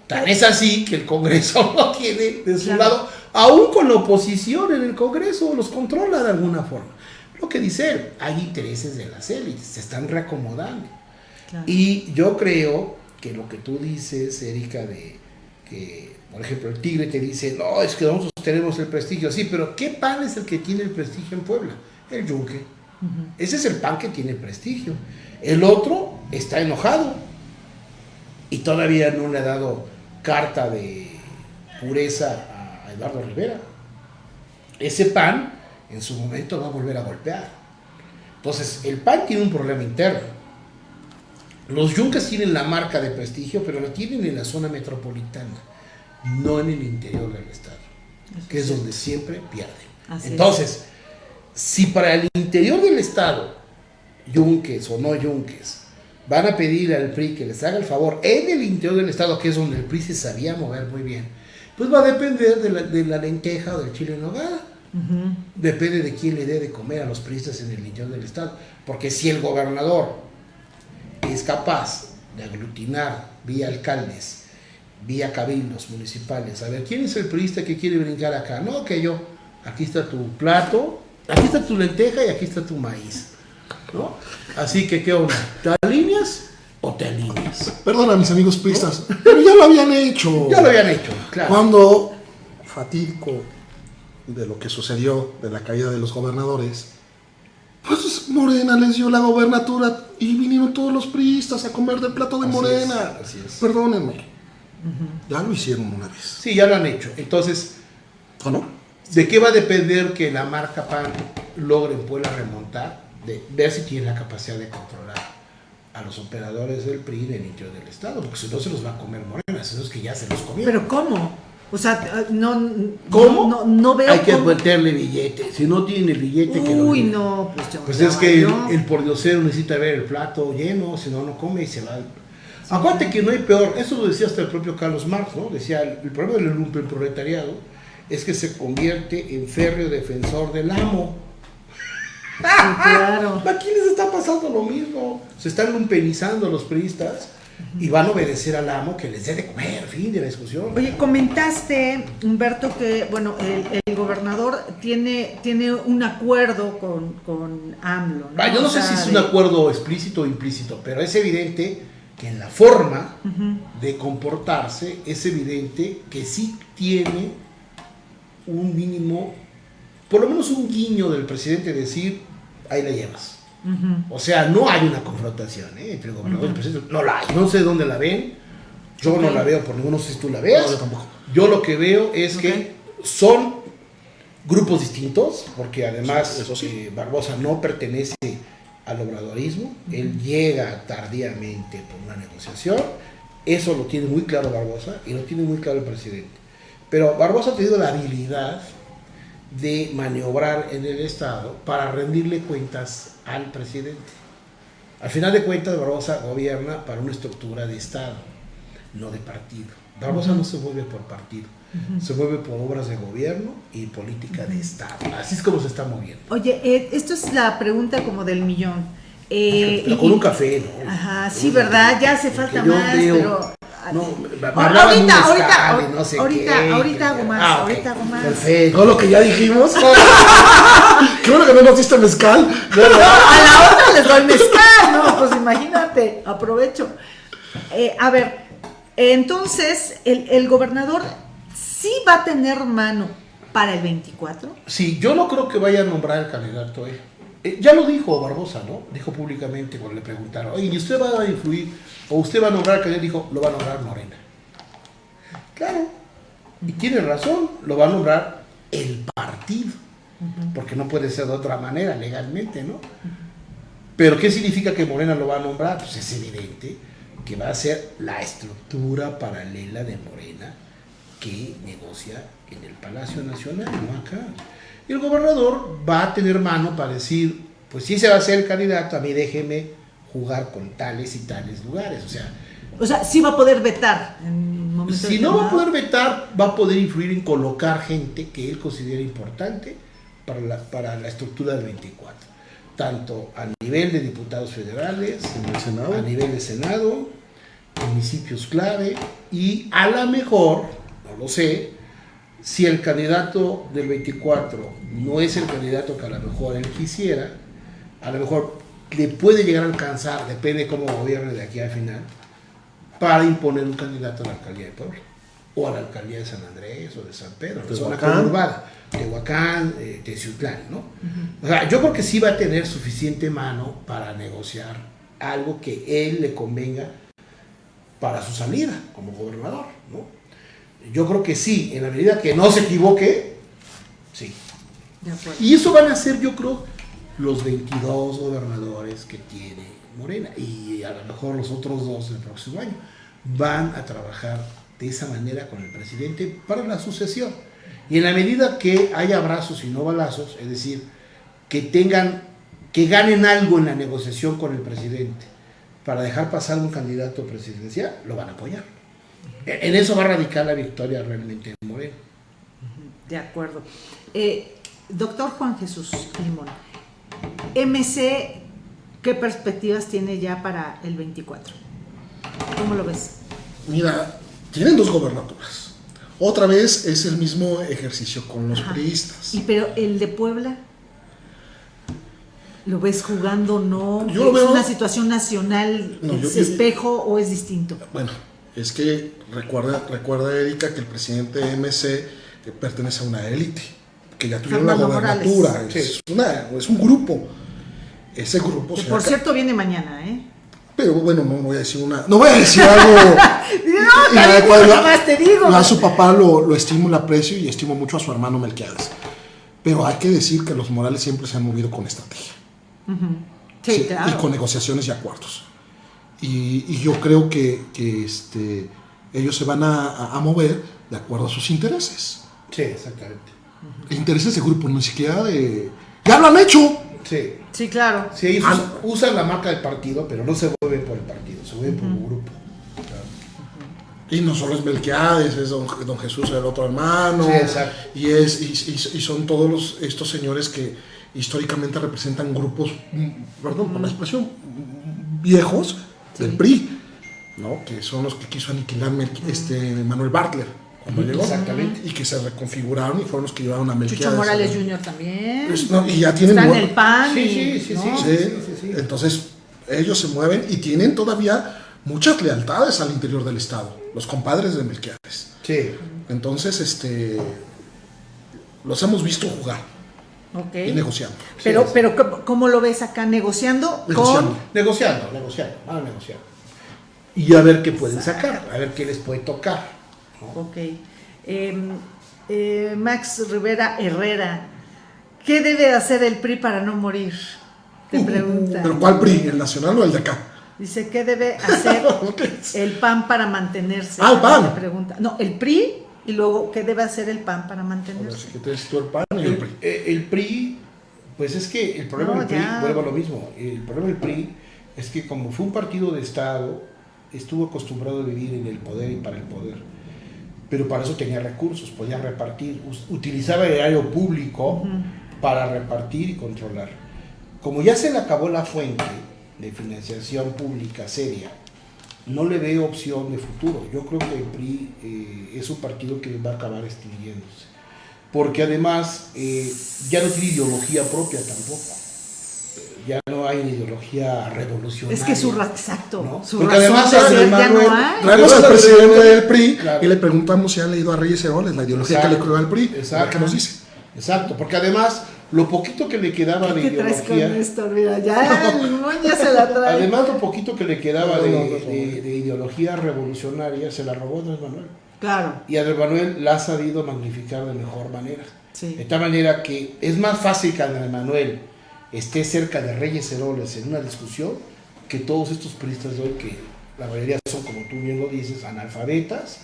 Tan es así que el Congreso lo tiene de su Claro. lado, aún con la oposición en el Congreso, los controla de alguna forma. Lo que dice él, hay intereses de las élites, se están reacomodando. Claro. Y yo creo que lo que tú dices, Erika, de que, por ejemplo, el Tigre te dice, no, es que nosotros tenemos el prestigio, sí, pero ¿qué pan es el que tiene el prestigio en Puebla? El yunque. Ese es el pan que tiene prestigio. El otro está enojado y todavía no le ha dado carta de pureza a Eduardo Rivera. Ese pan en su momento va a volver a golpear. Entonces, el PAN tiene un problema interno. Los yunques tienen la marca de prestigio, pero la tienen en la zona metropolitana, no en el interior del estado, que es donde siempre pierden. Así Entonces, si para el interior del estado, yunques o no yunques, van a pedir al PRI que les haga el favor en el interior del estado, que es donde el PRI se sabía mover muy bien, pues va a depender de la, de la lenteja o del chile en nogada. Depende de quién le dé de comer a los priistas en el interior del estado. Porque si el gobernador es capaz de aglutinar vía alcaldes, vía cabildos municipales, a ver, ¿quién es el priista que quiere brincar acá? No, que yo. Aquí está tu plato, aquí está tu lenteja y aquí está tu maíz. ¿no? Así que, ¿qué onda? ¿Te alineas o te alineas? Perdona, mis amigos pristas, pero ya lo habían hecho. Ya lo habían hecho, claro. Cuando fatídico de lo que sucedió de la caída de los gobernadores, pues Morena les dio la gobernatura y vinieron todos los priistas a comer del plato de Así Morena. es, así es. Perdónenme. Ya lo hicieron una vez. Sí, ya lo han hecho. Entonces, ¿O no? ¿De qué va a depender que la marca PAN logre en Puebla remontar? De ver si tiene la capacidad de controlar a los operadores del PRI en el interior del Estado, porque si no se los va a comer Morena, si no es que ya se los comió. Pero ¿cómo? O sea, no. ¿Cómo? No, no veo. Hay que cómo- meterle billete. Si no tiene el billete, que lo Uy, no, pues yo. Pues es que el, valió. el pordiosero necesita ver el plato lleno, si no, no come y se va. Acuérdate que no hay peor, eso lo decía hasta el propio Carlos Marx, ¿no? Decía, el, el problema del lumpen proletariado es que se convierte en férreo defensor del amo. Sí, claro. Aquí les está pasando lo mismo. Se están lumpenizando los priistas y van a obedecer al amo que les dé de comer, fin de la discusión. Oye, comentaste, Humberto, que bueno, el, el gobernador tiene, tiene un acuerdo con, con AMLO. ¿no? Ah, yo no O sé si es un acuerdo explícito o implícito, pero es evidente que en la forma de comportarse es evidente que sí tiene un mínimo, por lo menos un guiño del presidente de decir, ahí la llevas. O sea, no hay una confrontación ¿eh? entre el gobernador y el presidente. No la hay. No sé dónde la ven. Yo no la veo por ninguno, no sé si tú la veas. No, yo tampoco. Yo lo que veo es que son grupos distintos, porque además Sí, eso sí. eh, Barbosa no pertenece al obradorismo, él llega tardíamente por una negociación, eso lo tiene muy claro Barbosa y lo tiene muy claro el presidente. Pero Barbosa ha tenido la habilidad de maniobrar en el Estado para rendirle cuentas al presidente. Al final de cuentas, Barbosa gobierna para una estructura de Estado, no de partido. Barbosa no se mueve por partido, se mueve por obras de gobierno y política de Estado. Así es como se está moviendo. Oye, eh, esto es la pregunta como del millón. Eh, Pero y- con un café, ¿no? Ajá, sí, ¿verdad? Ya hace falta más, veo- pero No, ti. me Ahorita, ahorita, ahorita, no sé ahorita, qué, ahorita que- hago más, Ah, ahorita hago más. Perfecto. Todo lo que ya dijimos. Qué bueno que no nos diste mezcal. No, a la otra les doy mezcal, no, pues imagínate, aprovecho. Eh, a ver, entonces, el, el gobernador sí va a tener mano para el 24. Sí, yo no creo que vaya a nombrar el candidato. eh. Eh, ya lo dijo Barbosa, ¿no? Dijo públicamente cuando le preguntaron, oye, ¿y usted va a influir o usted va a nombrar al candidato? Dijo, lo va a nombrar Morena. Claro, y tiene razón, lo va a nombrar el partido, porque no puede ser de otra manera legalmente, ¿no? Pero ¿qué significa que Morena lo va a nombrar? Pues es evidente que va a ser la estructura paralela de Morena que negocia en el Palacio Nacional, no acá. Y el gobernador va a tener mano para decir, pues si ese va a ser el candidato, a mí déjeme jugar con tales y tales lugares. O sea, O sea, sí va a poder vetar en si no va a poder vetar, va a poder influir en colocar gente que él considera importante para la, para la estructura del 24. Tanto a nivel de diputados federales, En el Senado. a nivel de Senado, municipios clave y a lo mejor, no lo sé, si el candidato del 24 no es el candidato que a lo mejor él quisiera, a lo mejor le puede llegar a alcanzar, depende de cómo gobierne de aquí al final, para imponer un candidato a la alcaldía de Puebla o a la alcaldía de San Andrés o de San Pedro, la zona Tehuacán. conurbada, Tehuacán, eh, Teciutlán, ¿no? O sea, yo creo que sí va a tener suficiente mano para negociar algo que él le convenga para su salida como gobernador, ¿no? Yo creo que sí, en la medida que no se equivoque, sí. De. Y eso van a ser, yo creo, los 22 gobernadores que tiene Morena. Y a lo mejor los otros dos el próximo año. Van a trabajar de esa manera con el presidente para la sucesión. Y en la medida que haya abrazos y no balazos, es decir, que tengan, que ganen algo en la negociación con el presidente para dejar pasar un candidato presidencial, lo van a apoyar. En eso va a radicar la victoria realmente en Morena. De acuerdo. Eh, doctor Juan Jesús Limón, MC, ¿qué perspectivas tiene ya para el 24? ¿Cómo lo ves? Mira, tienen dos gobernaturas. Otra vez es el mismo ejercicio con los Ajá. priistas. ¿Y pero el de Puebla? ¿Lo ves jugando no? Yo lo ¿Es veo- una situación nacional? No, ¿Es yo- espejo o es distinto? Bueno, es que recuerda, recuerda Erika que el presidente MC que pertenece a una élite, que ya tuvieron Fernando la gobernatura, es, una- es un grupo. Ese grupo Que se por cierto viene mañana, ¿eh? Pero bueno, no voy a decir una. No voy a decir algo. No, nada más te digo. Yo a su papá lo, lo estimo y lo aprecio y estimo mucho a su hermano Melquiades. Pero hay que decir que los Morales siempre se han movido con estrategia. Sí, Sí, claro. Y con negociaciones y acuerdos. Y, y yo creo que, que, este, ellos se van a, a- a mover de acuerdo a sus intereses. Sí, exactamente. Intereses de grupo, ni siquiera de... ¡Ya lo han hecho! Sí. Sí, claro. Sí, ellos Ah, usan, la marca del partido, pero no se mueven por el partido, se mueven por un grupo. Y no solo es Melquiades, es don, don Jesús, el otro hermano. Sí, exacto. Y, es, y, y- y son todos los- estos señores que históricamente representan grupos, mm, perdón por la expresión, viejos del Sí. PRI, ¿no? que son los que quiso aniquilar Melqui- este, Manuel Bartler cuando llegó. Exactamente. Y que se reconfiguraron y fueron los que llevaron a Melquiades. Chucho Morales Jr. también. Es- no, y ya tienen Está en nuevo- el PAN. Sí, y- sí, sí, ¿no? sí. Sí, sí, sí. Entonces, ellos se mueven y tienen todavía muchas lealtades al interior del Estado, los compadres de Melquiades. Sí. Entonces, este, los hemos visto jugar Ok. y negociando. Pero, Sí, pero ¿cómo- ¿cómo lo ves acá? ¿Negociando? Negociando. con... Negociando, negociando, van a negociar. Y a ver qué pueden sacar, a ver qué les puede tocar. ¿No? Ok. Em, eh, Max Rivera Herrera, ¿qué debe hacer el PRI para no morir? Te pregunta. Uh, ¿Pero cuál PRI? ¿El nacional o el de acá? Dice, ¿qué debe hacer el PAN para mantenerse? Ah, el PAN. Pregunta. No, el PRI y luego, ¿qué debe hacer el PAN para ver, mantenerse? si te tú el PAN y el El, PRI. eh, el PRI, pues es que el problema No, del PRI, vuelvo a lo mismo, el problema del PRI es que como fue un partido de Estado, estuvo acostumbrado a vivir en el poder y para el poder. Pero para eso tenía recursos, podía repartir, utilizaba el erario público para repartir y controlar. Como ya se le acabó la fuente de financiación pública seria no le veo opción de futuro. Yo creo que el PRI eh, es un partido que va a acabar extinguiéndose. Porque además eh, ya no tiene ideología propia tampoco. Ya no hay ideología revolucionaria. Es que su exacto, ¿no? su Porque razón además de Andrés ser ya Manuel- no hay. Traemos al Claro. presidente del PRI Claro. y le preguntamos si ha leído a Reyes Heroles, la ideología que le creó al PRI. Exacto. ¿Qué nos dice? Exacto, porque además lo poquito que le quedaba de ¿Qué traes con ideología, esto? Mira, ya ya se la trae. además lo poquito que le quedaba No, de, no, no, no. de- de ideología revolucionaria se la robó Andrés Manuel. Claro, Y Andrés Manuel la ha sabido magnificar de mejor manera. sí. De tal manera que es más fácil que Andrés Manuel esté cerca de Reyes Heroles en una discusión que todos estos periodistas de hoy que la mayoría son, como tú bien lo dices, analfabetas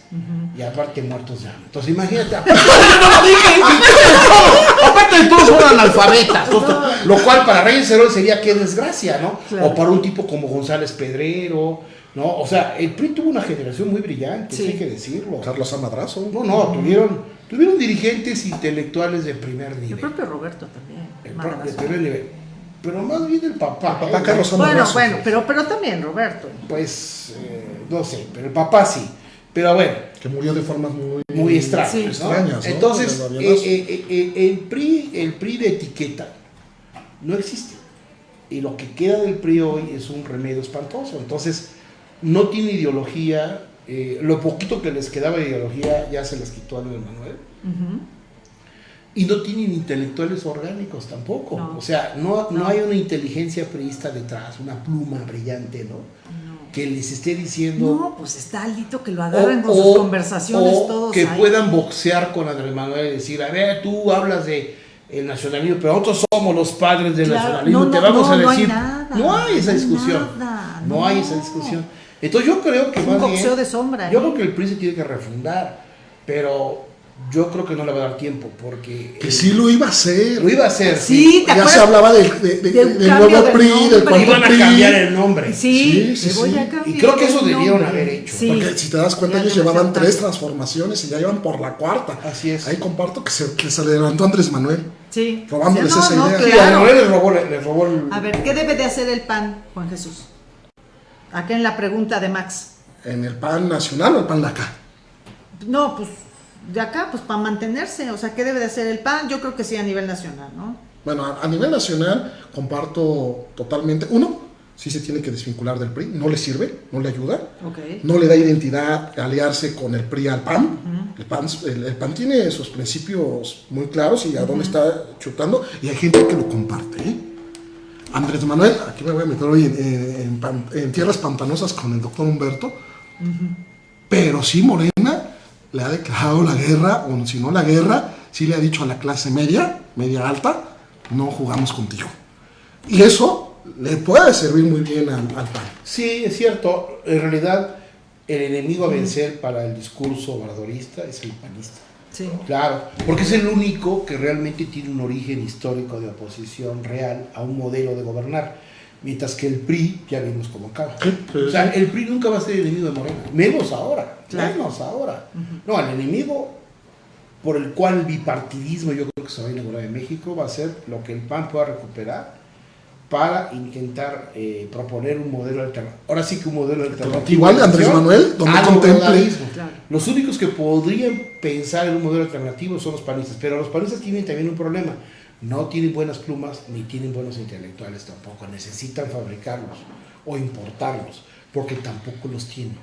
y aparte muertos de hambre. Entonces imagínate, aparte, de todos son analfabetas, Entonces, lo cual para Reyes Heroles sería qué desgracia, ¿no? Claro. O para un tipo como González Pedrero, ¿no? O sea, el PRI tuvo una generación muy brillante, Sí. hay que decirlo. Carlos Amadrazo. No, no, tuvieron, tuvieron dirigentes intelectuales de primer El nivel. propio Roberto también. El Madrazo. Pero más bien el papá. El papá ¿eh? Carlos Bueno, bueno, pero, pero también Roberto. Pues, eh, no sé, pero el papá sí. Pero bueno, Que murió de formas muy, muy extrañas. Sí. ¿no? extrañas. ¿no? Entonces, eh, eh, eh, el, PRI, el PRI de etiqueta no existe. Y lo que queda del PRI hoy es un remedio espantoso. Entonces, no tiene ideología. eh, lo poquito que les quedaba de ideología ya se les quitó a Luis Manuel. Y no tienen intelectuales orgánicos tampoco. No. O sea, no, no. No. hay una inteligencia priista detrás, una pluma brillante, ¿no? Que les esté diciendo... No, pues está Alito que lo agarran con sus conversaciones o todos que ahí. puedan boxear con Andrés Manuel y decir, a ver, tú hablas de el nacionalismo, pero nosotros somos los padres del Claro, nacionalismo, no, te vamos a no hay decir... nada, no hay esa discusión. nada, no. no. hay esa discusión. Entonces yo creo que Es un más boxeo bien- de sombra, Yo ¿eh? creo que el PRI se tiene que refundar, pero yo creo que no le va a dar tiempo, porque... Que sí lo iba a hacer. Lo iba a hacer. Sí, ¿te Ya acuerdas? se hablaba del, de- de- De un del nuevo PRI, nombre. del cuarto Iban a cambiar el nombre. Sí, Sí, sí, voy sí. a Y creo que eso debieron nombre. haber hecho. Sí. Porque si te das cuenta, Ya ellos llevaban tres transformaciones y ya iban por la cuarta. Así es. Ahí comparto que se, que se le levantó Andrés Manuel. Sí. Robándoles Sí, no, esa no, idea. Sí, a claro. Manuel les robó, les robó el... A ver, ¿qué debe de hacer el PAN, Juan Jesús? Acá en la pregunta de Max. En el PAN nacional o el PAN de acá. No, pues de acá, pues para mantenerse. O sea, ¿qué debe de hacer el PAN? Yo creo que sí a nivel nacional, ¿no? Bueno, a, a nivel nacional comparto totalmente. Uno, sí se tiene que desvincular del PRI, no le sirve, no le ayuda. Ok. No le da identidad aliarse con el PRI al PAN. el, PAN el, el PAN tiene sus principios muy claros y a dónde está chutando. Y hay gente que lo comparte. ¿eh? Andrés Manuel, aquí me voy a meter hoy en, en- en pan- en tierras pantanosas con el doctor Humberto. Pero sí, Morena le ha declarado la guerra, o si no la guerra, sí le ha dicho a la clase media, media alta, no jugamos contigo. Y eso le puede servir muy bien al, al PAN. Sí, es cierto. En realidad, el enemigo a vencer para el discurso obradorista es el panista. Sí. Claro, porque es el único que realmente tiene un origen histórico de oposición real a un modelo de gobernar. Mientras que el PRI, ya vimos cómo acaba. Sí, sí, o sea, sí. el PRI nunca va a ser enemigo de Morena, menos ahora, Claro. menos ahora. No, el enemigo por el cual el bipartidismo yo creo que se va a inaugurar en México va a ser lo que el PAN pueda recuperar para intentar eh, proponer un modelo alternativo. Ahora sí que un modelo alternativo. Igual Andrés Manuel, donde contemple-. Claro. Los únicos que podrían pensar en un modelo alternativo son los panistas, pero los panistas tienen también un problema. No tienen buenas plumas ni tienen buenos intelectuales tampoco. Necesitan fabricarlos o importarlos, porque tampoco los tienen.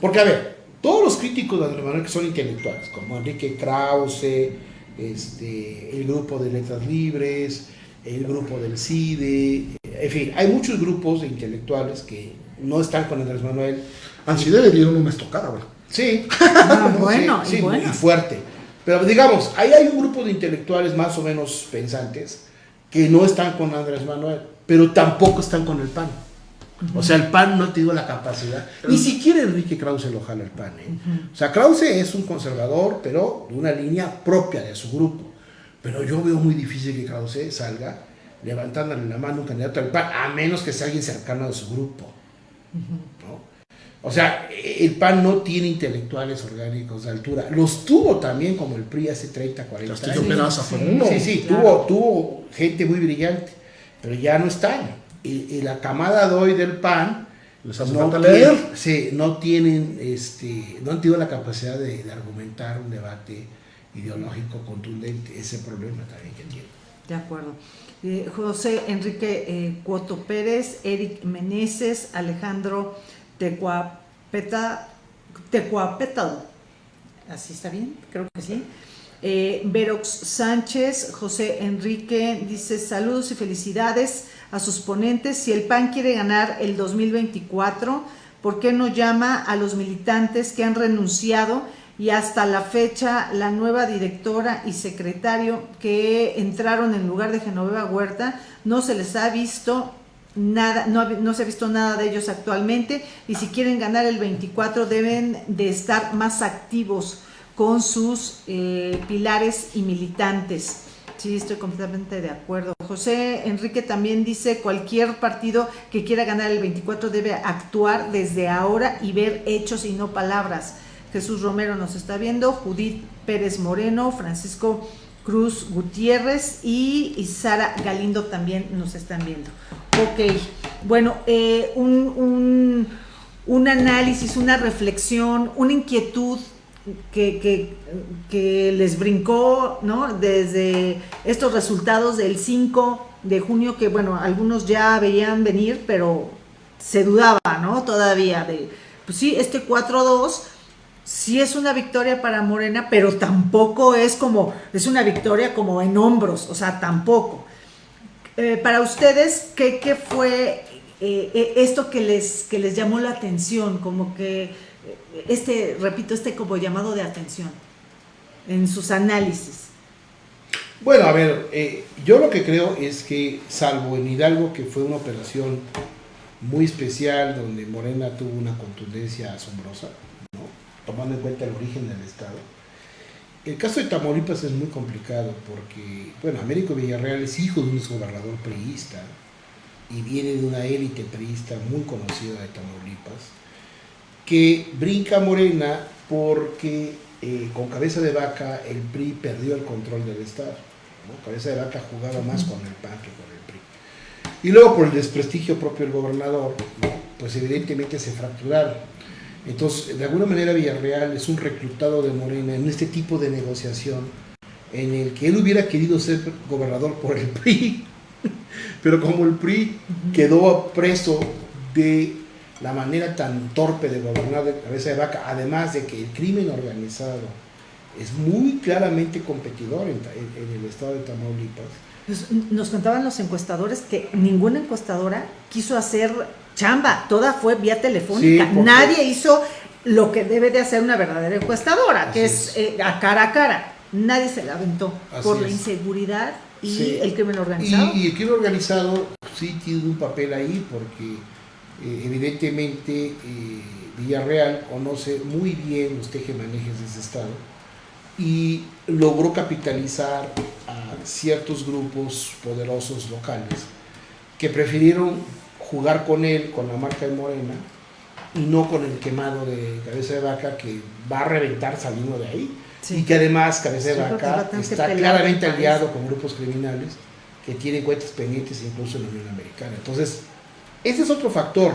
Porque, a ver, todos los críticos de Andrés Manuel que son intelectuales, como Enrique Krause, este, el grupo de Letras Libres, el grupo del CIDE, en fin, hay muchos grupos de intelectuales que no están con Andrés Manuel, A Cide le dieron una estocada, güey. Sí. Ah, bueno, sí, y sí, bueno. y fuerte. Pero digamos, ahí hay un grupo de intelectuales más o menos pensantes que no están con Andrés Manuel, pero tampoco están con el PAN. O sea, el PAN no tiene la capacidad. Ni siquiera Enrique Krause lo jala el PAN. ¿eh? O sea, Krause es un conservador, pero de una línea propia de su grupo. Pero yo veo muy difícil que Krause salga levantándole la mano a un candidato al PAN, a menos que sea alguien cercano de su grupo. ¿no? O sea, el PAN no tiene intelectuales orgánicos de altura. Los tuvo también como el PRI hace 30, 40 Castillo años. Peraza fue uno. Sí, sí, Claro. tuvo, tuvo gente muy brillante, pero ya no están. Y, y la camada de hoy del PAN les hace no falta leer. tienen- sí, no tienen, este, no han tenido la capacidad de, de argumentar un debate ideológico contundente. Ese problema también que tienen. De acuerdo. Eh, José Enrique eh, Cuoto Pérez, Eric Meneses, Alejandro Tecuapeta. ¿Así está bien? Creo que sí. Eh, Verox Sánchez, José Enrique dice saludos y felicidades a sus ponentes. Si el PAN quiere ganar el 2024, ¿por qué no llama a los militantes que han renunciado y hasta la fecha la nueva directora y secretario que entraron en lugar de Genoveva Huerta no se les ha visto nada, no, no se ha visto nada de ellos actualmente y si quieren ganar el 24 deben de estar más activos con sus eh, pilares y militantes. Sí, estoy completamente de acuerdo. José Enrique también dice, cualquier partido que quiera ganar el 24 debe actuar desde ahora y ver hechos y no palabras. Jesús Romero nos está viendo, Judith Pérez Moreno, Francisco Cruz Gutiérrez y Sara Galindo también nos están viendo. Ok, bueno, eh, un, un- análisis, una reflexión, una inquietud que, que- que les brincó, ¿no? Desde estos resultados del 5 de junio, que bueno, algunos ya veían venir, pero se dudaba, ¿no? Todavía de, pues sí, este 4-2 sí es una victoria para Morena, pero tampoco es como, es una victoria como en hombros, o sea, tampoco. Eh, para ustedes, ¿qué, fue eh, eh, esto que les, que les llamó la atención? Como que, este, repito, este como llamado de atención en sus análisis. Bueno, a ver, yo lo que creo es que, salvo en Hidalgo, que fue una operación muy especial, donde Morena tuvo una contundencia asombrosa, ¿no? tomando en cuenta el origen del Estado, el caso de Tamaulipas es muy complicado porque, bueno, Américo Villarreal es hijo de un exgobernador priista y viene de una élite priista muy conocida de Tamaulipas, que brinca Morena porque eh, con cabeza de vaca el PRI perdió el control del Estado. ¿no? Cabeza de vaca jugaba más con el PAN que con el PRI. Y luego por el desprestigio propio del gobernador, ¿no? pues evidentemente se fracturaron. Entonces, de alguna manera Villarreal es un reclutado de Morena en este tipo de negociación en el que él hubiera querido ser gobernador por el PRI, pero como el PRI quedó preso de la manera tan torpe de gobernar de cabeza de vaca, además de que el crimen organizado es muy claramente competidor en, en- en el estado de Tamaulipas. Pues, Nos contaban los encuestadores que ninguna encuestadora quiso hacer chamba, toda fue vía telefónica. Sí, porque- Nadie hizo lo que debe de hacer una verdadera encuestadora, que es, eh, a cara a cara. Nadie se la aventó Así por la inseguridad y Sí. el crimen organizado. Y, y el crimen organizado sí tiene un papel ahí porque eh, evidentemente eh, Villarreal conoce muy bien los tejemanejes de ese estado y logró capitalizar a ciertos grupos poderosos locales que prefirieron jugar con él, con la marca de Morena, y no con el quemado de cabeza de vaca que va a reventar saliendo de ahí. Sí. Y que además cabeza de Sí, vaca está claramente aliado con grupos criminales que tienen cuentas pendientes incluso en la Unión Americana. Entonces, ese es otro factor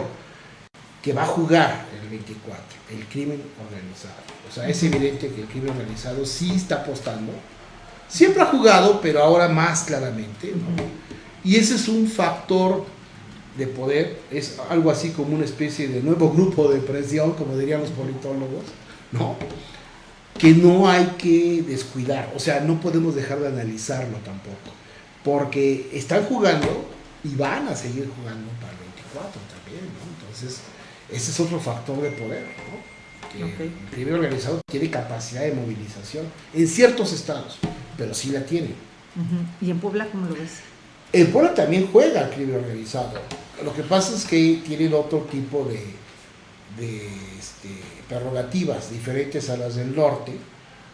que va a jugar el 24, el crimen organizado. O sea, es evidente que el crimen organizado sí está apostando. Siempre ha jugado, pero ahora más claramente. ¿no? Y ese es un factor de poder, es algo así como una especie de nuevo grupo de presión, como dirían los politólogos, ¿no? que no hay que descuidar, o sea, no podemos dejar de analizarlo tampoco, porque están jugando y van a seguir jugando para el 24 también, ¿no? Entonces, ese es otro factor de poder, ¿no? Que el crimen organizado tiene capacidad de movilización en ciertos estados, pero sí la tiene. ¿Y en Puebla cómo lo ves? El pueblo también juega al crimen organizado. Lo que pasa es que tienen otro tipo de, de, este, prerrogativas diferentes a las del norte,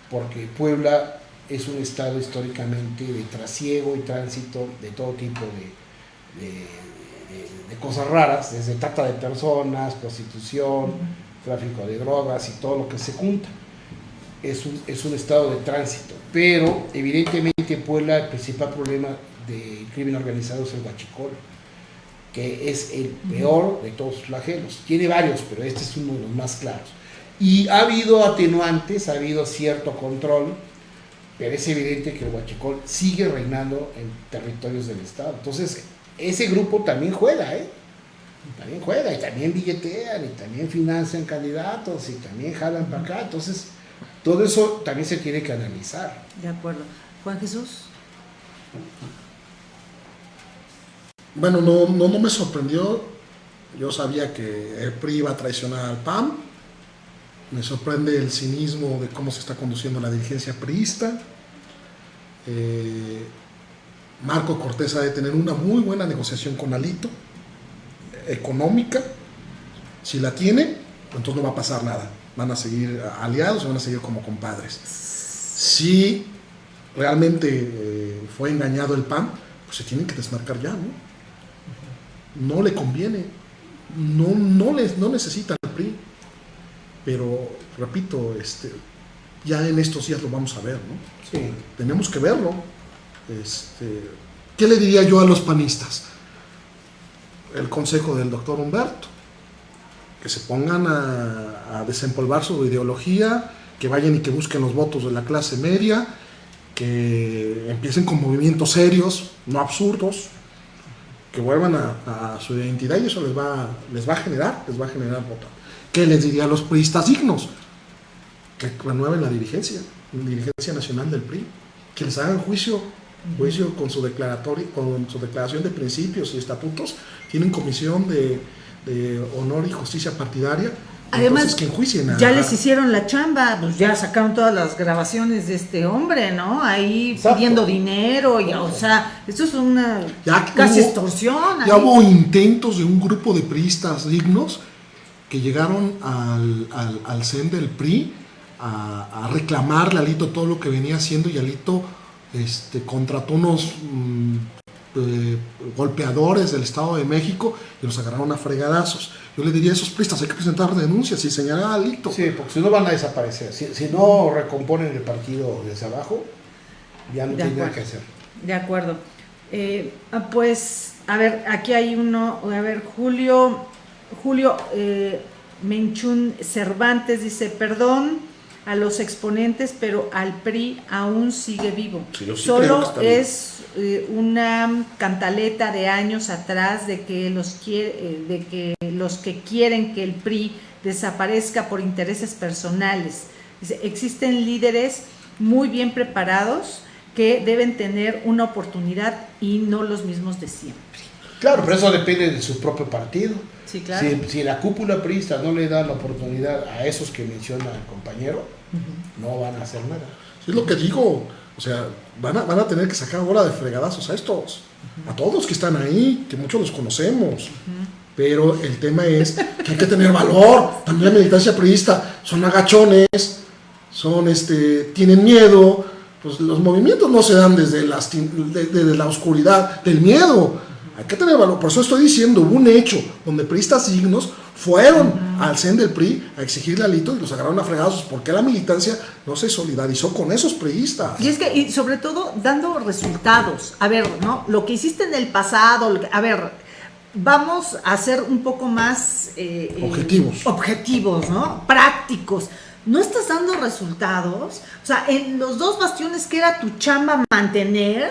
porque Puebla es un estado históricamente de trasiego y tránsito de todo tipo de, de- de- de cosas raras, desde trata de personas, prostitución, tráfico de drogas y todo lo que se junta. Es un, es un estado de tránsito, pero evidentemente en Puebla el principal problema del crimen organizado es el huachicol, que es el peor de todos los flagelos. Tiene varios, pero este es uno de los más claros. Y ha habido atenuantes, ha habido cierto control, pero es evidente que el huachicol sigue reinando en territorios del Estado. Entonces, ese grupo también juega, ¿eh? También juega, y también billetean, y también financian candidatos, y también jalan para acá. Entonces, todo eso también se tiene que analizar. De acuerdo. Juan Jesús. Bueno, no, no, no me sorprendió. Yo sabía que el PRI iba a traicionar al PAN. Me sorprende el cinismo de cómo se está conduciendo la dirigencia priista. Eh, Marco Cortés ha de tener una muy buena negociación con Alito, económica. Si la tiene, entonces no va a pasar nada. Van a seguir aliados, van a seguir como compadres. Si realmente eh, fue engañado el PAN, pues se tienen que desmarcar ya, ¿no? No le conviene, no, no, les, no necesita el PRI. Pero, repito, este, ya en estos días lo vamos a ver, ¿no? Sí. Tenemos que verlo. Este, ¿Qué le diría yo a los panistas? El consejo del doctor Humberto, que se pongan a, a desempolvar su ideología, que vayan y que busquen los votos de la clase media, que empiecen con movimientos serios, no absurdos, que vuelvan a, su identidad y eso les va, les va a generar, les va a generar voto. ¿Qué les diría a los priistas dignos? Que renueven la dirigencia, la dirigencia nacional del PRI, que les hagan juicio, juicio con su declaratorio, con su declaración de principios y estatutos, tienen comisión de honor y justicia partidaria, Además, que enjuicien ya les hicieron la chamba, pues ya sacaron todas las grabaciones de este hombre, ¿no? Ahí Exacto. pidiendo dinero, y, o sea, esto es una ya casi hubo, extorsión. Ya ahí. hubo intentos de un grupo de priistas dignos que llegaron al, al, al CEN del PRI a, a, reclamarle a Alito todo lo que venía haciendo y Alito este, contrató unos mmm, eh, golpeadores del Estado de México y los agarraron a fregadazos. Yo le diría a esos pristas, hay que presentar denuncias y señalar a Alito. Sí, porque si no van a desaparecer. Si, si no recomponen el partido desde abajo, ya no De tienen nada acuerdo. que hacer. De acuerdo. Eh, ah, pues, a ver, aquí hay uno, a ver, Julio, Julio eh, Menchún Cervantes dice, perdón a los exponentes, pero al PRI aún sigue vivo. Sí, sí Solo es eh, una cantaleta de años atrás de que los quiere, eh, de que los que quieren que el PRI desaparezca por intereses personales. Existen líderes muy bien preparados que deben tener una oportunidad y no los mismos de siempre. Claro, pero eso depende de su propio partido. Sí, claro. Si, si la cúpula priista no le da la oportunidad a esos que menciona el compañero, no van a hacer nada. Es lo que digo. O sea, van a, van a tener que sacar ahora de fregadazos a estos, a todos que están ahí, que muchos los conocemos. Pero el tema es que hay que tener valor. También la militancia priista son agachones, son este, tienen miedo. Pues los movimientos no se dan desde, las, desde la oscuridad del miedo. Hay que tener valor. Por eso estoy diciendo, hubo un hecho donde priistas dignos fueron al CEN del PRI a exigirle alito y los agarraron a fregados porque la militancia no se solidarizó con esos priistas. Y es que, y sobre todo, dando resultados. A ver, ¿no? Lo que hiciste en el pasado, a ver, vamos a ser un poco más... eh, eh, Objetivos. objetivos, ¿no? Prácticos. No estás dando resultados. O sea, en los dos bastiones que era tu chamba mantener,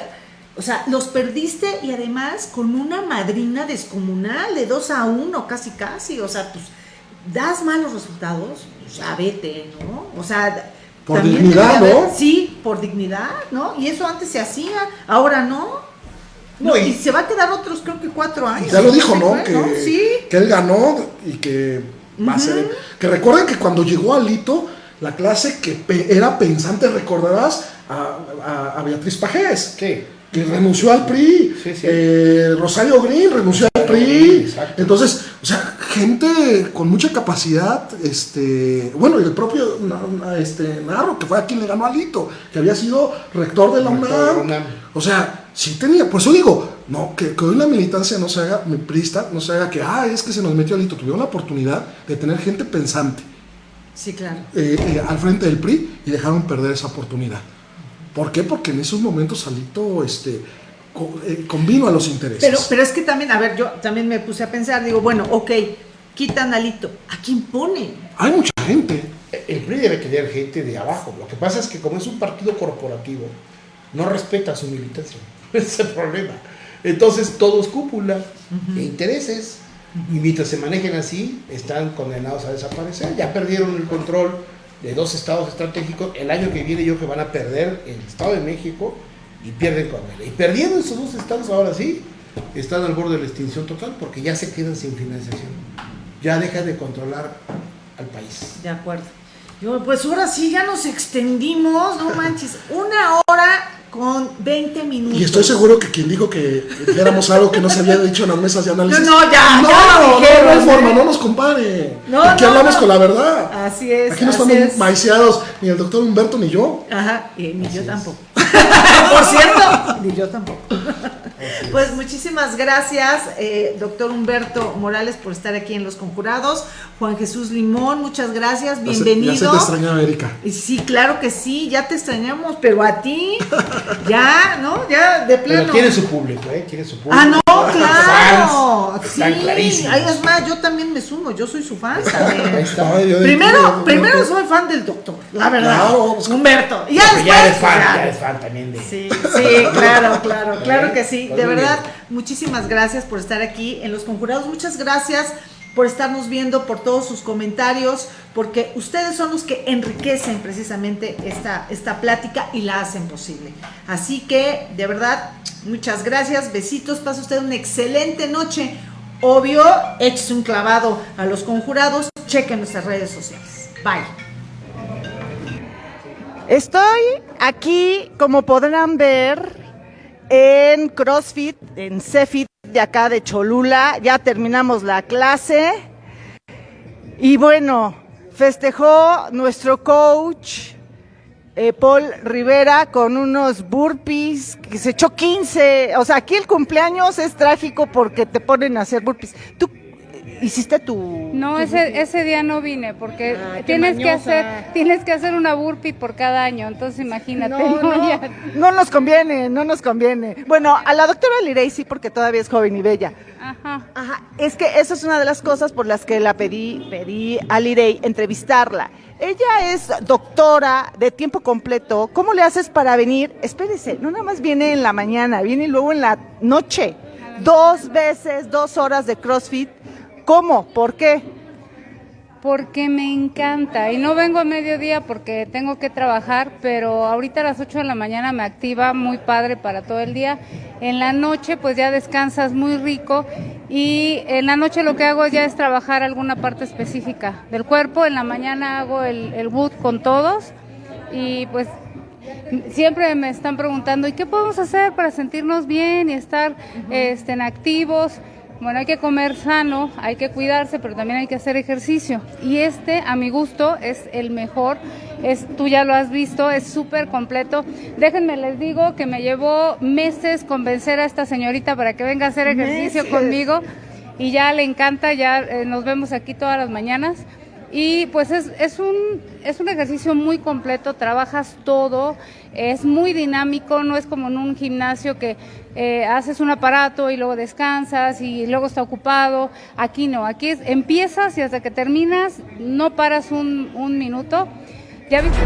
o sea, los perdiste y además con una madrina descomunal de 2 a 1, casi casi. O sea, pues das malos resultados, pues ya vete, ¿no? O sea, Por dignidad, haber- ¿no? Sí, por dignidad, ¿no? Y eso antes se hacía, ahora no. No, No, y- y, se va a quedar otros, creo que cuatro años. Ya lo dijo, ¿no? fue, Que, Sí. que él ganó y que va a ser. Que recuerden que cuando llegó Alito, la clase que pe- era pensante, recordarás a, a- a Beatriz Pajés, Sí. Que renunció al PRI. Sí, sí. Eh, Rosario Green renunció al PRI. exacto. Entonces, o sea, gente con mucha capacidad, este, bueno, y el propio este, Narro, que fue a quien le ganó a Alito, que había sido rector de la Rector UNAM. UNAM. O sea, sí tenía, por eso digo, no, que, que hoy la militancia no se haga, mi prista, no se haga que, ah, es que se nos metió Alito. Tuvieron la oportunidad de tener gente pensante Sí, claro. eh, eh, al frente del PRI y dejaron perder esa oportunidad. ¿Por qué? Porque en esos momentos Alito este, eh, convino a los intereses. Pero, pero es que también, a ver, yo también me puse a pensar, digo, bueno, ok, quitan alito, ¿a quién pone? Hay mucha gente. El PRI debe tener gente de abajo. Lo que pasa es que como es un partido corporativo, no respeta su militancia. Ese es el problema. Entonces todo es cúpula e intereses. Y mientras se manejen así, están condenados a desaparecer. Ya perdieron el control de dos estados estratégicos. El año que viene yo que van a perder el Estado de México y pierden Coahuila. Y perdiendo esos dos estados ahora sí, están al borde de la extinción total porque ya se quedan sin financiación. Ya dejan de controlar al país. De acuerdo. Yo, pues ahora sí, ya nos extendimos, no manches, una hora con 20 minutos. Y estoy seguro que quien dijo que dijéramos algo que no se había dicho en las mesas de análisis. No, no, ya, no, ya no, dijeron, no hay ¿eh? forma, no nos compare. No, Aquí no, hablamos no. con la verdad. Así es. Aquí no así estamos es. maiceados, ni el doctor Humberto ni yo. Ajá, y ni yo tampoco. Por cierto, ni yo tampoco. Pues muchísimas gracias, eh, doctor Humberto Morales, por estar aquí en Los Conjurados. Juan Jesús Limón, muchas gracias, Ya se- bienvenido. Ya se te extrañaba, Erika. Sí, claro que sí, ya te extrañamos, pero a ti, ya, ¿no? Ya, de plano. Pero tiene su público, ¿eh? Tiene su público. Ah, no, claro. Sí. Ay, es más, yo también me sumo, yo soy su fan también. Ahí está. Ay, yo de- Primero, yo- primero yo- soy fan del doctor, la verdad. Claro, Humberto. Y ya después. ya eres fan, ya. ya eres fan también de. Sí, sí, claro, claro, claro que sí. Pues De verdad, bien. muchísimas gracias por estar aquí en Los Conjurados. Muchas gracias por estarnos viendo, por todos sus comentarios, porque ustedes son los que enriquecen precisamente esta, esta plática y la hacen posible. Así que, de verdad, muchas gracias, besitos, pasa usted una excelente noche. Obvio, échese un clavado a Los Conjurados, chequen nuestras redes sociales. Bye. Estoy aquí, como podrán ver, en CrossFit, en CEFIT de acá de Cholula. Ya terminamos la clase. Y bueno, festejó nuestro coach eh, Paul Rivera con unos burpees, que se echó 15. O sea, aquí el cumpleaños es trágico porque te ponen a hacer burpees. ¿Tú hiciste tu...? No, tu ese, ese día no vine porque qué tienes que hacer tienes que hacer una burpee por cada año, entonces imagínate. No, ¿no? no, nos conviene, no nos conviene. Bueno, a la doctora Lirey sí, porque todavía es joven y bella. Ajá. Ajá, es que esa es una de las cosas por las que la pedí, pedí a Lirey entrevistarla. Ella es doctora de tiempo completo. ¿Cómo le haces para venir? Espérese, no nada más viene en la mañana, viene luego en la noche. Dos veces, dos horas de CrossFit. ¿Cómo? ¿Por qué? Porque me encanta y no vengo a mediodía porque tengo que trabajar, pero ahorita a las 8 de la mañana me activa muy padre para todo el día. En la noche pues ya descansas muy rico y en la noche lo que hago ya es trabajar alguna parte específica del cuerpo. En la mañana hago el, el boot con todos y pues siempre me están preguntando, ¿y qué podemos hacer para sentirnos bien y estar este, en activos? Bueno, hay que comer sano, hay que cuidarse, pero también hay que hacer ejercicio. Y este, a mi gusto, es el mejor. Es, tú ya lo has visto, es súper completo. Déjenme les digo que me llevó meses convencer a esta señorita para que venga a hacer ejercicio Meses. conmigo. Y ya le encanta, ya eh, nos vemos aquí todas las mañanas. Y pues es, es, un, es un ejercicio muy completo, trabajas todo, es muy dinámico, no es como en un gimnasio que eh, haces un aparato y luego descansas y luego está ocupado. Aquí no, aquí es, empiezas y hasta que terminas no paras un, un minuto. Ya viste.